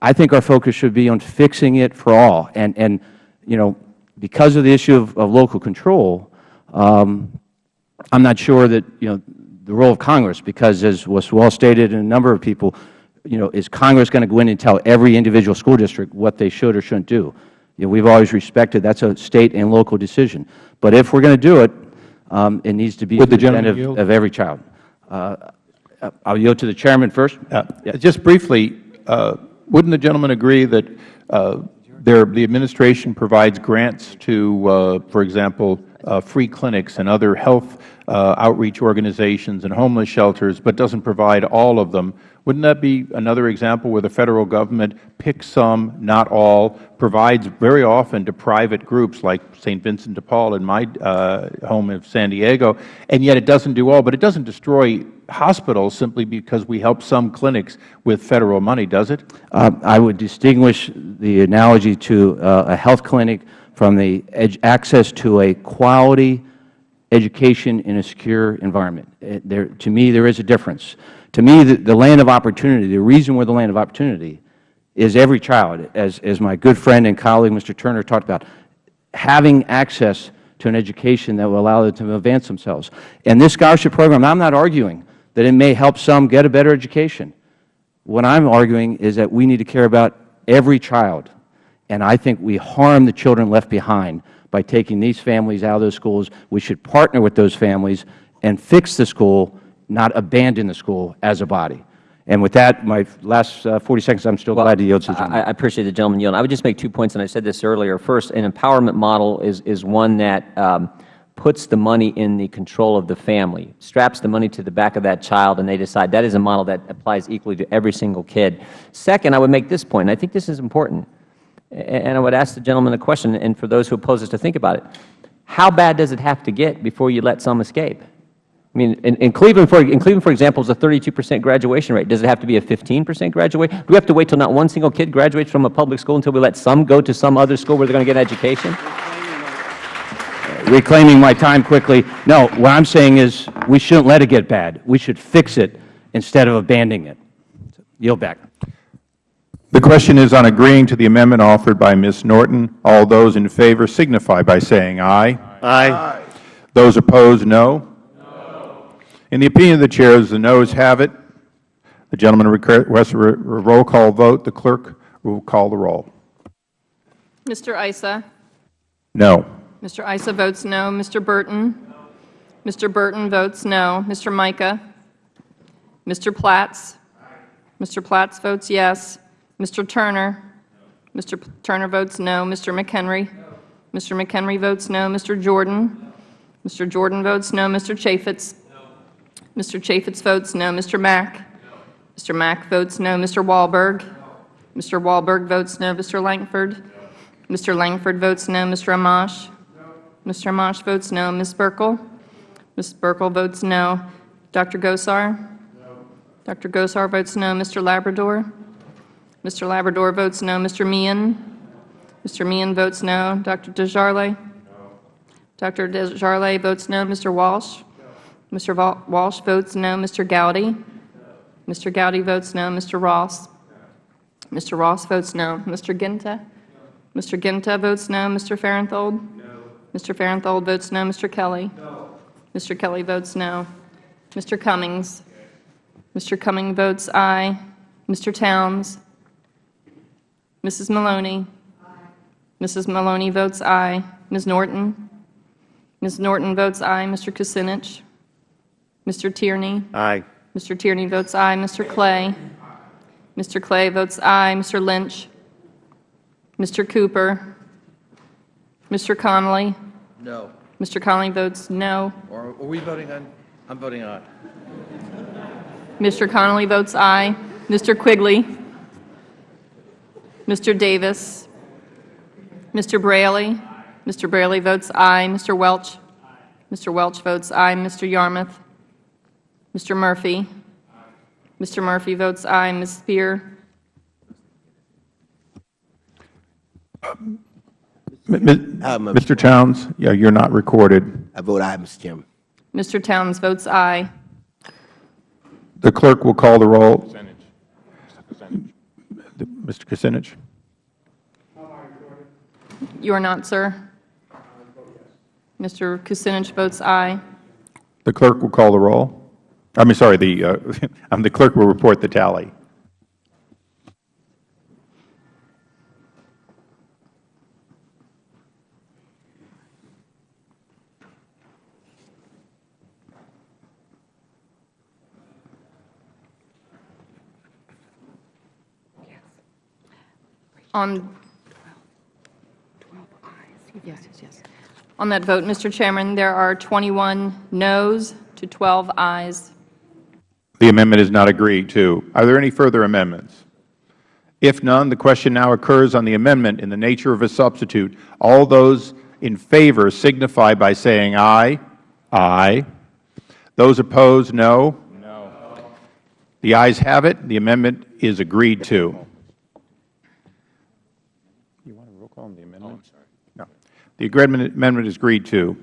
S12: I think our focus should be on fixing it for all. And, and you know, because of the issue of, of local control, um, I'm not sure that, you know, the role of Congress, because as was well stated in a number of people, you know, is Congress going to go in and tell every individual school district what they should or shouldn't do? You know, we've always respected that's a State and local decision. But if we're going to do it, um, it needs to be representative of every child. Uh, I'll yield to the Chairman first.
S1: Uh, just briefly, uh, wouldn't the gentleman agree that uh, there, the Administration provides grants to, uh, for example, uh, free clinics and other health outreach organizations and homeless shelters, but doesn't provide all of them wouldn't that be another example where the Federal Government picks some, not all, provides very often to private groups like St. Vincent de Paul in my uh, home of San Diego, and yet it doesn't do all, but it doesn't destroy hospitals simply because we help some clinics with Federal money, does it?
S12: Uh, I would distinguish the analogy to uh, a health clinic from the access to a quality education in a secure environment. Uh, There, to me, there is a difference. To me, the, the land of opportunity, the reason we're the land of opportunity is every child, as, as my good friend and colleague, Mr. Turner, talked about, having access to an education that will allow them to advance themselves. And this scholarship program, I'm not arguing that it may help some get a better education. What I'm arguing is that we need to care about every child. And I think we harm the children left behind by taking these families out of those schools. We should partner with those families and fix the school, not abandon the school as a body. And with that, my last uh, 40 seconds, I'm still glad to yield to the
S9: I,
S12: gentleman.
S9: I appreciate the gentleman yielding. I would just make two points, and I said this earlier. First, an empowerment model is, is one that um, puts the money in the control of the family, straps the money to the back of that child, and they decide that is a model that applies equally to every single kid. Second, I would make this point, and I think this is important, and I would ask the gentleman a question, and for those who oppose us to think about it. How bad does it have to get before you let some escape? I mean, in, in Cleveland, for, in Cleveland, for example, is a 32 percent graduation rate. Does it have to be a 15 percent graduation? Do we have to wait till not one single kid graduates from a public school until we let some go to some other school where they're going to get an education?
S12: reclaiming my time quickly. No, what I'm saying is we shouldn't let it get bad. We should fix it instead of abandoning it. Yield back.
S1: The question is on agreeing to the amendment offered by Ms. Norton. All those in favor signify by saying aye.
S8: Aye.
S1: Those opposed, no. In the opinion of the Chair, chairs, the noes have it. The gentleman requests a roll call vote. The clerk will call the roll.
S3: Mr. Issa?
S1: No.
S3: Mr. Issa votes no. Mr. Burton? No. Mr. Burton votes no. Mr. Mica? Mr. Platts? Mr. Platts votes yes. Mr. Turner? No. Mr. P- Turner votes no. Mr. McHenry? No. Mr. McHenry votes no. Mr. Jordan? Mr. Jordan votes no. Mr. Chaffetz? Mr. Chaffetz votes no. Mr. Mack? Mr. Mack votes no. Mr. Walberg? Mr. Walberg votes no. Mr. Lankford? Mr. Lankford votes no. Mr. Amash? Mr. Amash votes no. Ms. Buerkle? Ms. Buerkle votes no. Dr. Gosar? Dr. Gosar votes no. Mr. Labrador? Mr. Labrador votes no. Mr. Meehan? Mr. Meehan votes no. Dr. Desjarlais? Dr. Desjarlais votes no. Mr. Walsh? Mr. Walsh votes no. Mr. Gowdy? Mr. Gowdy votes no. Mr. Ross? Mr. Ross votes no. Mr. Guinta? Mr. Guinta votes no. Mr. Farenthold? Mr. Farenthold votes no. Mr. Kelly? Mr. Kelly votes no. Mr. Cummings? Mr. Cummings votes aye. Mr. Towns? Mrs. Maloney? Mrs. Maloney votes aye. Ms. Norton? Ms. Norton votes aye. Mr. Kucinich? Mr. Tierney?
S8: Aye.
S3: Mr. Tierney votes aye. Mr. Clay? Mr. Clay votes aye. Mr. Lynch? Mr. Cooper? Mr. Connolly?
S5: No.
S3: Mr. Connolly votes no.
S5: Or are we voting on? I'm voting on.
S3: Mr. Connolly votes aye. Mr. Quigley? Mr. Davis? Mr. Braley? Mr. Braley votes aye. Mr. Welch? Mr. Welch votes aye. Mr. Yarmuth? Mr. Murphy? Mr. Murphy votes aye. Ms. Speier?
S1: Uh, m- M- Mr. Towns, yeah, you're not recorded.
S8: I vote aye, Mr. Chairman.
S3: Mr. Towns votes aye.
S1: The clerk will call the roll. Mr. Kucinich?
S3: You are not, sir. Mr. Kucinich votes aye.
S1: The clerk will call the roll. I mean, sorry, the, uh, um, the clerk will report the tally.
S3: On Yes, yes, yes. On that vote, Mr. Chairman, there are 21 noes to 12 ayes.
S1: The amendment is not agreed to. Are there any further amendments? If none, the question now occurs on the amendment in the nature of a substitute. All those in favor signify by saying aye. Aye. Those opposed, no. No. The ayes have it. The amendment is agreed to. You want a roll call on the amendment? No. The agreement- amendment is agreed to.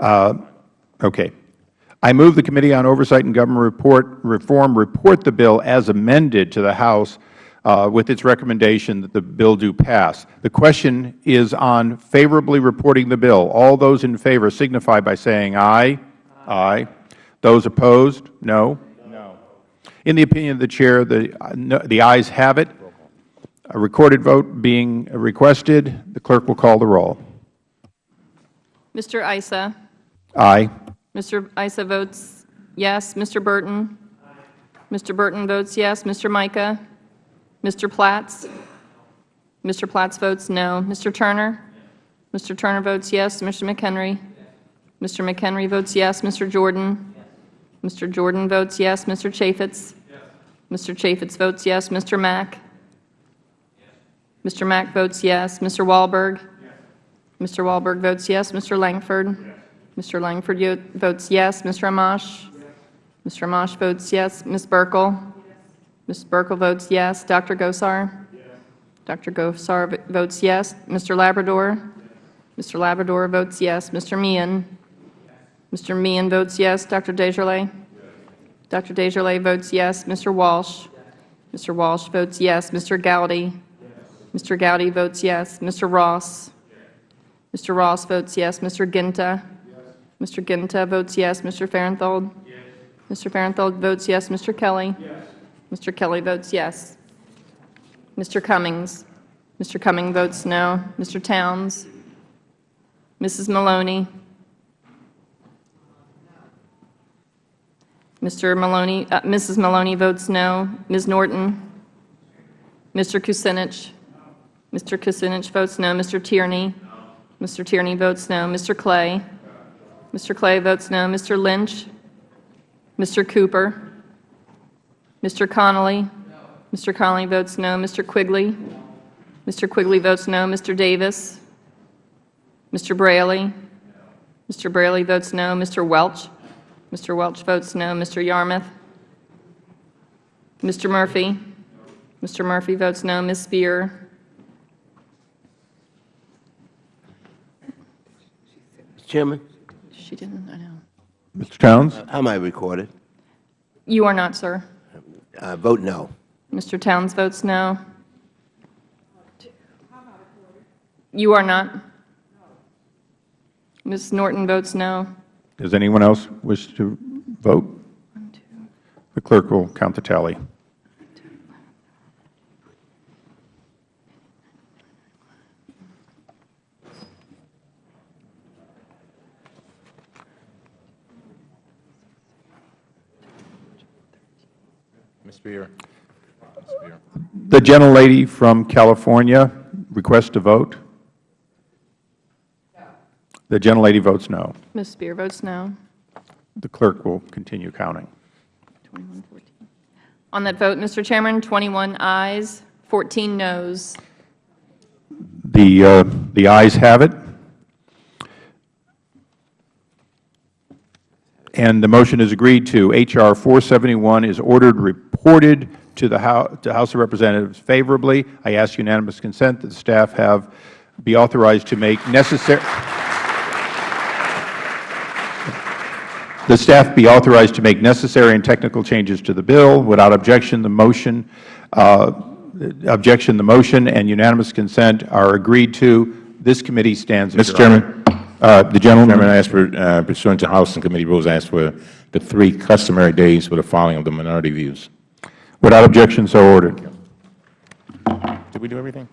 S1: Uh, Okay. I move the Committee on Oversight and Government Report, Reform report the bill as amended to the House uh, with its recommendation that the bill do pass. The question is on favorably reporting the bill. All those in favor signify by saying aye. Aye. Those opposed, no. No. In the opinion of the Chair, the, uh, no- the ayes have it. A recorded vote being requested. The Clerk will call the roll.
S3: Mr. Issa?
S1: Aye.
S3: Mr. Issa votes yes. Mr. Burton? Mr. Burton votes yes. Mr. Mica? Mr. Platts? Mr. Platts votes no. Mr. Turner? Mr. Turner votes yes. Mr. McHenry? Mr. McHenry votes yes. Mr. Jordan? Mr. Jordan votes yes. Mr. Chaffetz? Mr. Chaffetz votes yes. Mr. Mack? Mr. Mack votes yes. Mr. Walberg? Mr. Walberg votes yes. Mr. Lankford? Mr. Lankford votes yes. Mr. Amash? Mr. Amash votes yes. Ms. Buerkle? Ms. Buerkle votes yes. Dr. Gosar? Dr. Gosar votes yes. Mr. Labrador? Mr. Labrador votes yes. Mr. Meehan? Mr. Meehan votes yes. Dr. Desjarlais? Dr. Desjarlais votes yes. Mr. Walsh? Mr. Walsh votes yes. Mr. Gowdy? Mr. Gowdy votes yes. Mr. Ross? Mr. Ross votes yes. Mr. Guinta? Mr. Guinta votes yes. Mr. Farenthold? Mr. Farenthold votes yes. Mr. Kelly? Yes. Mr. Kelly votes yes. Mr. Cummings? Mr. Cummings votes no. Mr. Towns? Mrs. Maloney? Mr. Maloney, uh, Mrs. Maloney votes no. Ms. Norton? Mr. Kucinich? Mr. Kucinich votes no. Mr. Tierney? Mr. Tierney votes no. Mr. Clay? Mr. Clay votes no. Mr. Lynch? Mr. Cooper? Mr. Connolly? Mr. Connolly votes no. Mr. Quigley? Mr. Quigley votes no. Mr. Davis? Mr. Braley? Mr. Braley votes no. Mr. Welch? Mr. Welch votes no. Mr. Yarmuth? Mr. Murphy? Mr. Murphy votes no. Ms.
S8: Speier? Chairman,
S3: She didn't, I know.
S1: Mr. Towns?
S8: how am I recorded?
S3: You are not, sir.
S8: Uh, Vote no.
S3: Mr. Towns votes no. You are not? Ms. Norton votes no.
S1: Does anyone else wish to vote? The clerk will count the tally.
S2: Ms. Speier. Ms. Speier.
S1: The gentlelady from California requests to vote. The gentlelady votes no.
S3: Ms. Speier votes no.
S1: The clerk will continue counting.
S3: 2114. On that vote, Mr. Chairman, 21 ayes, 14 noes.
S1: The, uh, the ayes have it. And the motion is agreed to. H.R. 471 is ordered reported to the House, to House of Representatives favorably. I ask unanimous consent that the staff have, be authorized to make necessary, the staff be authorized to make necessary and technical changes to the bill. Without objection, the motion, uh, objection, the motion and unanimous consent are agreed to. This committee stands
S2: Mr. Chairman.
S1: Uh, The gentleman.
S2: Chairman, I ask for, uh, pursuant to House and committee rules, I ask for the three customary days for the filing of the minority views.
S1: Without objection, so ordered.
S2: Did we do everything?